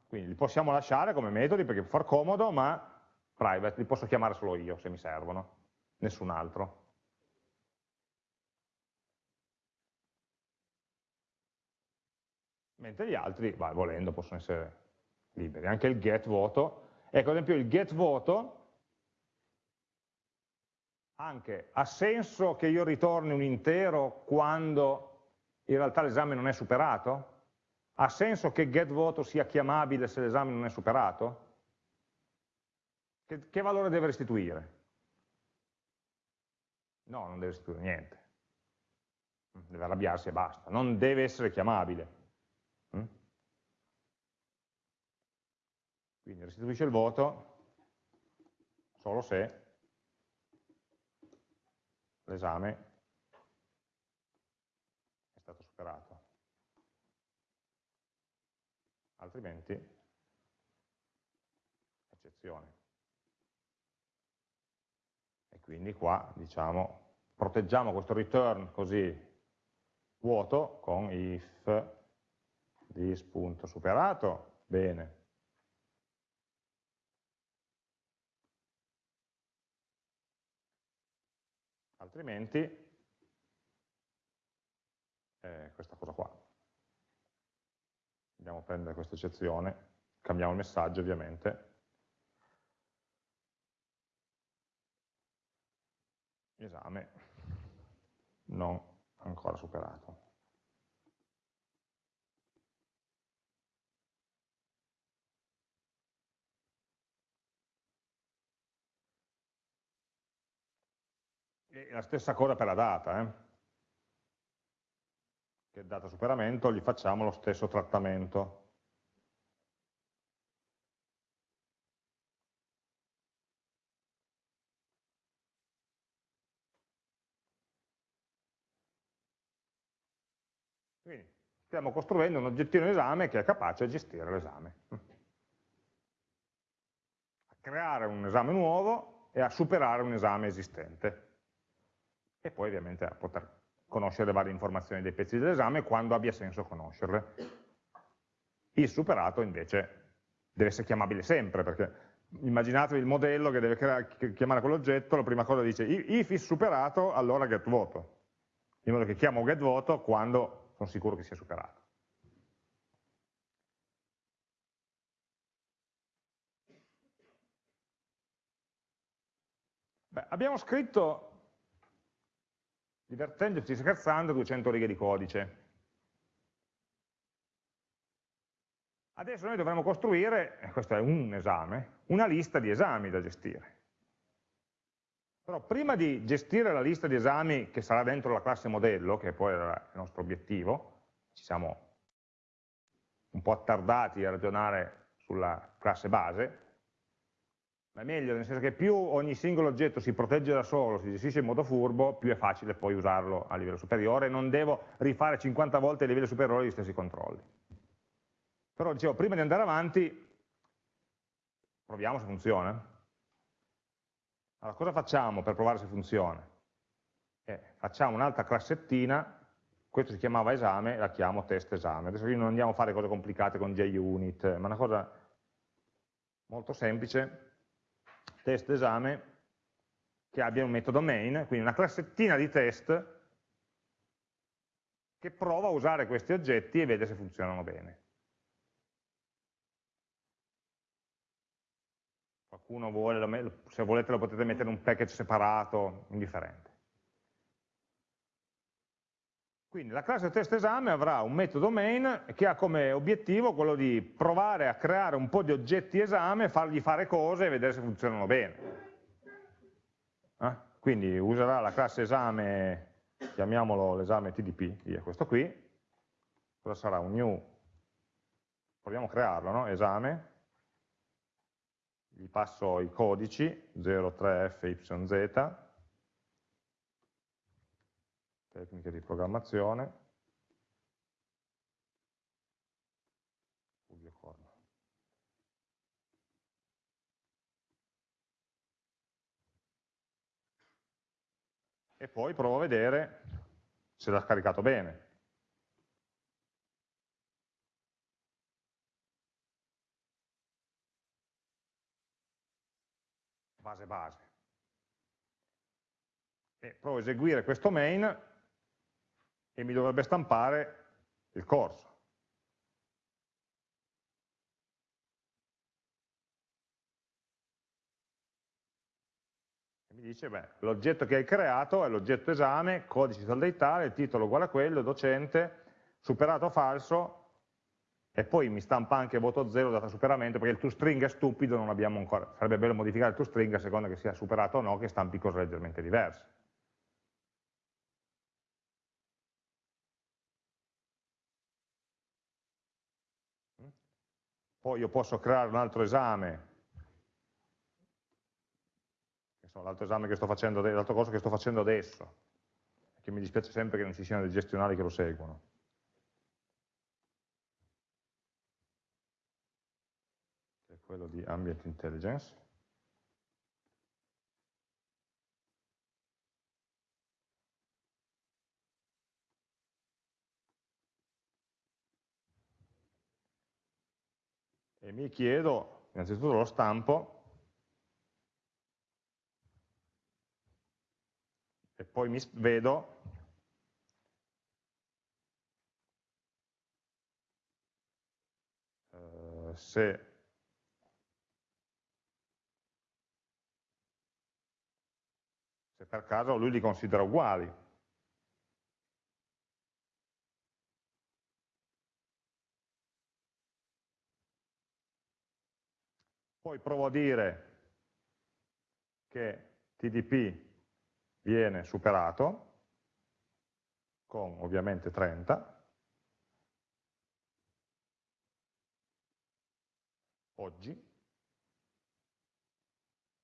Quindi li possiamo lasciare come metodi perché può far comodo, ma private, li posso chiamare solo io se mi servono, nessun altro. Mentre gli altri, vai, volendo, possono essere liberi. Anche il get voto. Ecco, ad esempio il get voto anche ha senso che io ritorni un intero quando in realtà l'esame non è superato? Ha senso che get voto sia chiamabile se l'esame non è superato? Che, che valore deve restituire? No, non deve restituire niente. Deve arrabbiarsi e basta. Non deve essere chiamabile. Quindi restituisce il voto solo se l'esame è stato superato. Altrimenti, eccezione. E quindi qua, diciamo, proteggiamo questo return così vuoto con if this.superato, bene, altrimenti eh, questa cosa qua. Andiamo a prendere questa eccezione, cambiamo il messaggio ovviamente. Esame non ancora superato. E la stessa cosa per la data, eh? che data superamento gli facciamo lo stesso trattamento. Quindi stiamo costruendo un oggettino esame che è capace di gestire l'esame. A creare un esame nuovo e a superare un esame esistente. E poi ovviamente a poter conoscere le varie informazioni dei pezzi dell'esame quando abbia senso conoscerle. Il superato invece deve essere chiamabile sempre, perché immaginatevi il modello che deve chiamare quell'oggetto, la prima cosa dice if is superato, allora get voto, in modo che chiamo get voto quando sono sicuro che sia superato. Beh, abbiamo scritto, divertendoci, scherzando, 200 righe di codice. Adesso noi dovremo costruire, questo è un esame, una lista di esami da gestire. Però prima di gestire la lista di esami che sarà dentro la classe modello, che poi era il nostro obiettivo, ci siamo un po' attardati a ragionare sulla classe base, è meglio, nel senso che più ogni singolo oggetto si protegge da solo, si gestisce in modo furbo, più è facile poi usarlo a livello superiore, non devo rifare 50 volte a livello superiore gli stessi controlli. Però dicevo, prima di andare avanti, proviamo se funziona. Allora, cosa facciamo per provare se funziona? Eh, facciamo un'altra classettina, questo si chiamava esame, la chiamo test esame. Adesso qui non andiamo a fare cose complicate con JUnit, ma una cosa molto semplice, test esame, che abbia un metodo main, quindi una classettina di test che prova a usare questi oggetti e vede se funzionano bene. qualcuno vuole, se volete lo potete mettere in un package separato, indifferente. Quindi la classe test esame avrà un metodo main che ha come obiettivo quello di provare a creare un po' di oggetti esame, fargli fare cose e vedere se funzionano bene. Eh? Quindi userà la classe esame, chiamiamolo l'esame TDP, via questo qui, cosa sarà? Un new, proviamo a crearlo, no? esame, gli passo i codici 03FYZ, tecniche di programmazione, e poi provo a vedere se l'ha scaricato bene. base base. E provo a eseguire questo main e mi dovrebbe stampare il corso. E mi dice, beh, l'oggetto che hai creato è l'oggetto esame, codice tal tale, il titolo uguale a quello, docente, superato falso, e poi mi stampa anche voto 0 data superamento perché il toString è stupido, non abbiamo ancora, sarebbe bello modificare il toString a seconda che sia superato o no, che stampi cose leggermente diverse. Poi io posso creare un altro esame, l'altro esame che sto facendo, l'altro corso che sto facendo adesso, che mi dispiace sempre che non ci siano dei gestionali che lo seguono. quello di Ambient Intelligence. E mi chiedo, innanzitutto lo stampo, e poi mi vedo eh, se per caso lui li considera uguali. Poi provo a dire che TDP viene superato con ovviamente 30 oggi.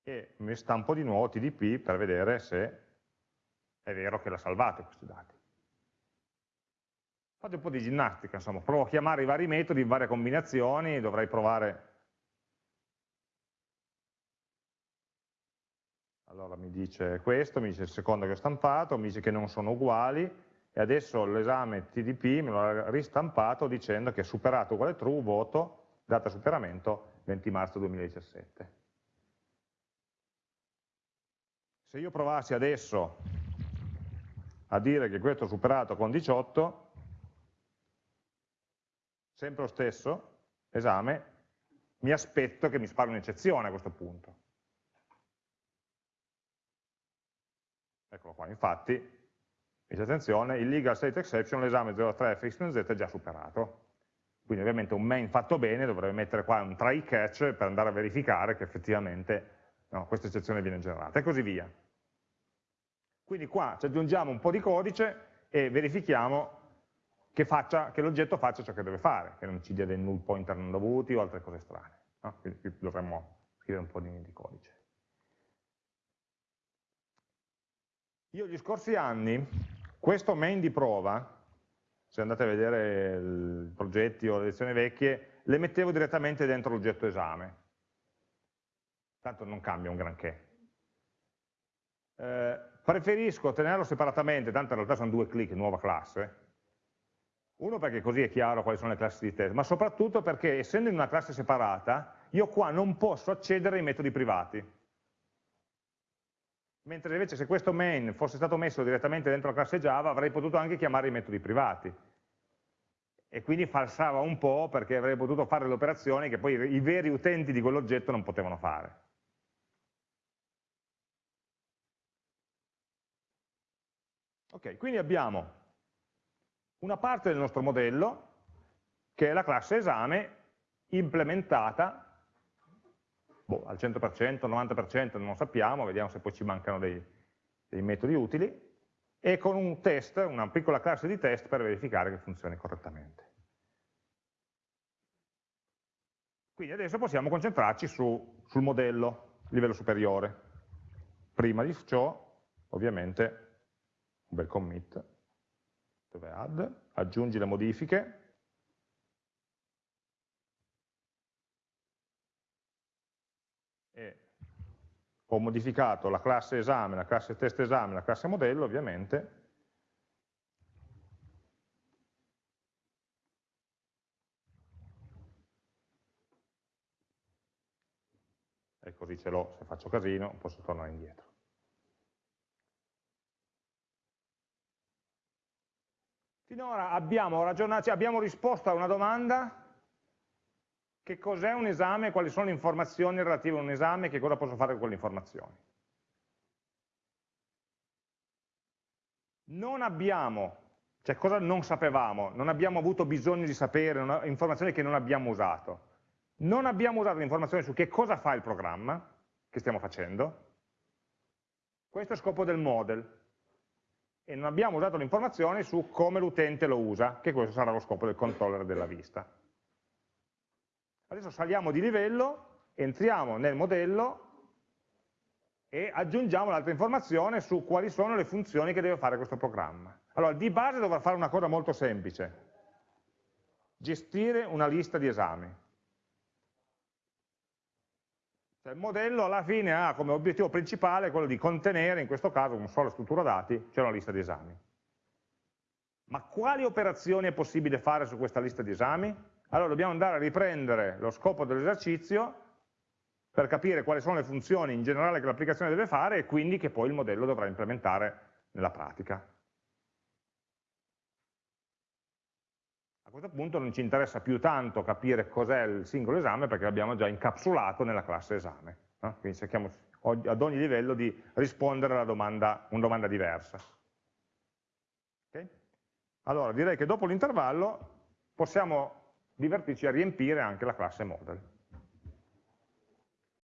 E mi stampo di nuovo TDP per vedere se è vero che l'ha salvato questi dati. Fate un po' di ginnastica, insomma, provo a chiamare i vari metodi in varie combinazioni, dovrei provare... Allora mi dice questo, mi dice il secondo che ho stampato, mi dice che non sono uguali, e adesso l'esame TDP me lo ha ristampato dicendo che superato uguale true, voto, data superamento 20 marzo 2017. Se io provassi adesso a dire che questo è superato con 18, sempre lo stesso esame, mi aspetto che mi spari un'eccezione a questo punto. Eccolo qua, infatti, dice attenzione, il legal state exception, l'esame 03 fxz è già superato. Quindi ovviamente un main fatto bene dovrebbe mettere qua un try catch per andare a verificare che effettivamente no, questa eccezione viene generata e così via. Quindi qua ci aggiungiamo un po' di codice e verifichiamo che, che l'oggetto faccia ciò che deve fare, che non ci dia dei null pointer non dovuti o altre cose strane. No? Quindi qui dovremmo scrivere un po' di, di codice. Io gli scorsi anni, questo main di prova, se andate a vedere i progetti o le lezioni vecchie, le mettevo direttamente dentro l'oggetto esame. Tanto non cambia un granché. Eh, preferisco tenerlo separatamente, tanto in realtà sono due clic, nuova classe, uno perché così è chiaro quali sono le classi di test, ma soprattutto perché essendo in una classe separata, io qua non posso accedere ai metodi privati. Mentre invece se questo main fosse stato messo direttamente dentro la classe Java, avrei potuto anche chiamare i metodi privati. E quindi falsava un po' perché avrei potuto fare le operazioni che poi i veri utenti di quell'oggetto non potevano fare. Ok, quindi abbiamo una parte del nostro modello, che è la classe esame, implementata boh, al 100%, 90%, non lo sappiamo, vediamo se poi ci mancano dei, dei metodi utili, e con un test, una piccola classe di test per verificare che funzioni correttamente. Quindi adesso possiamo concentrarci su, sul modello, livello superiore. Prima di ciò, ovviamente, un bel commit dove add, aggiungi le modifiche, e ho modificato la classe esame, la classe test esame, la classe modello ovviamente, e così ce l'ho, se faccio casino posso tornare indietro. Finora abbiamo, abbiamo risposto a una domanda, che cos'è un esame, quali sono le informazioni relative a un esame, e che cosa posso fare con quelle informazioni. Non abbiamo, cioè cosa non sapevamo, non abbiamo avuto bisogno di sapere, una, informazioni che non abbiamo usato. Non abbiamo usato informazioni su che cosa fa il programma che stiamo facendo. Questo è il scopo del model e non abbiamo usato le informazioni su come l'utente lo usa, che questo sarà lo scopo del controller della vista. Adesso saliamo di livello, entriamo nel modello e aggiungiamo l'altra informazione su quali sono le funzioni che deve fare questo programma. Allora, di base dovrà fare una cosa molto semplice, gestire una lista di esami. Cioè, il modello alla fine ha come obiettivo principale quello di contenere, in questo caso, con sola struttura dati, c'è una lista di esami. Ma quali operazioni è possibile fare su questa lista di esami? Allora dobbiamo andare a riprendere lo scopo dell'esercizio per capire quali sono le funzioni in generale che l'applicazione deve fare e quindi che poi il modello dovrà implementare nella pratica. A questo punto non ci interessa più tanto capire cos'è il singolo esame perché l'abbiamo già incapsulato nella classe esame. No? Quindi cerchiamo ad ogni livello di rispondere a domanda, una domanda diversa. Okay? Allora direi che dopo l'intervallo possiamo divertirci a riempire anche la classe model.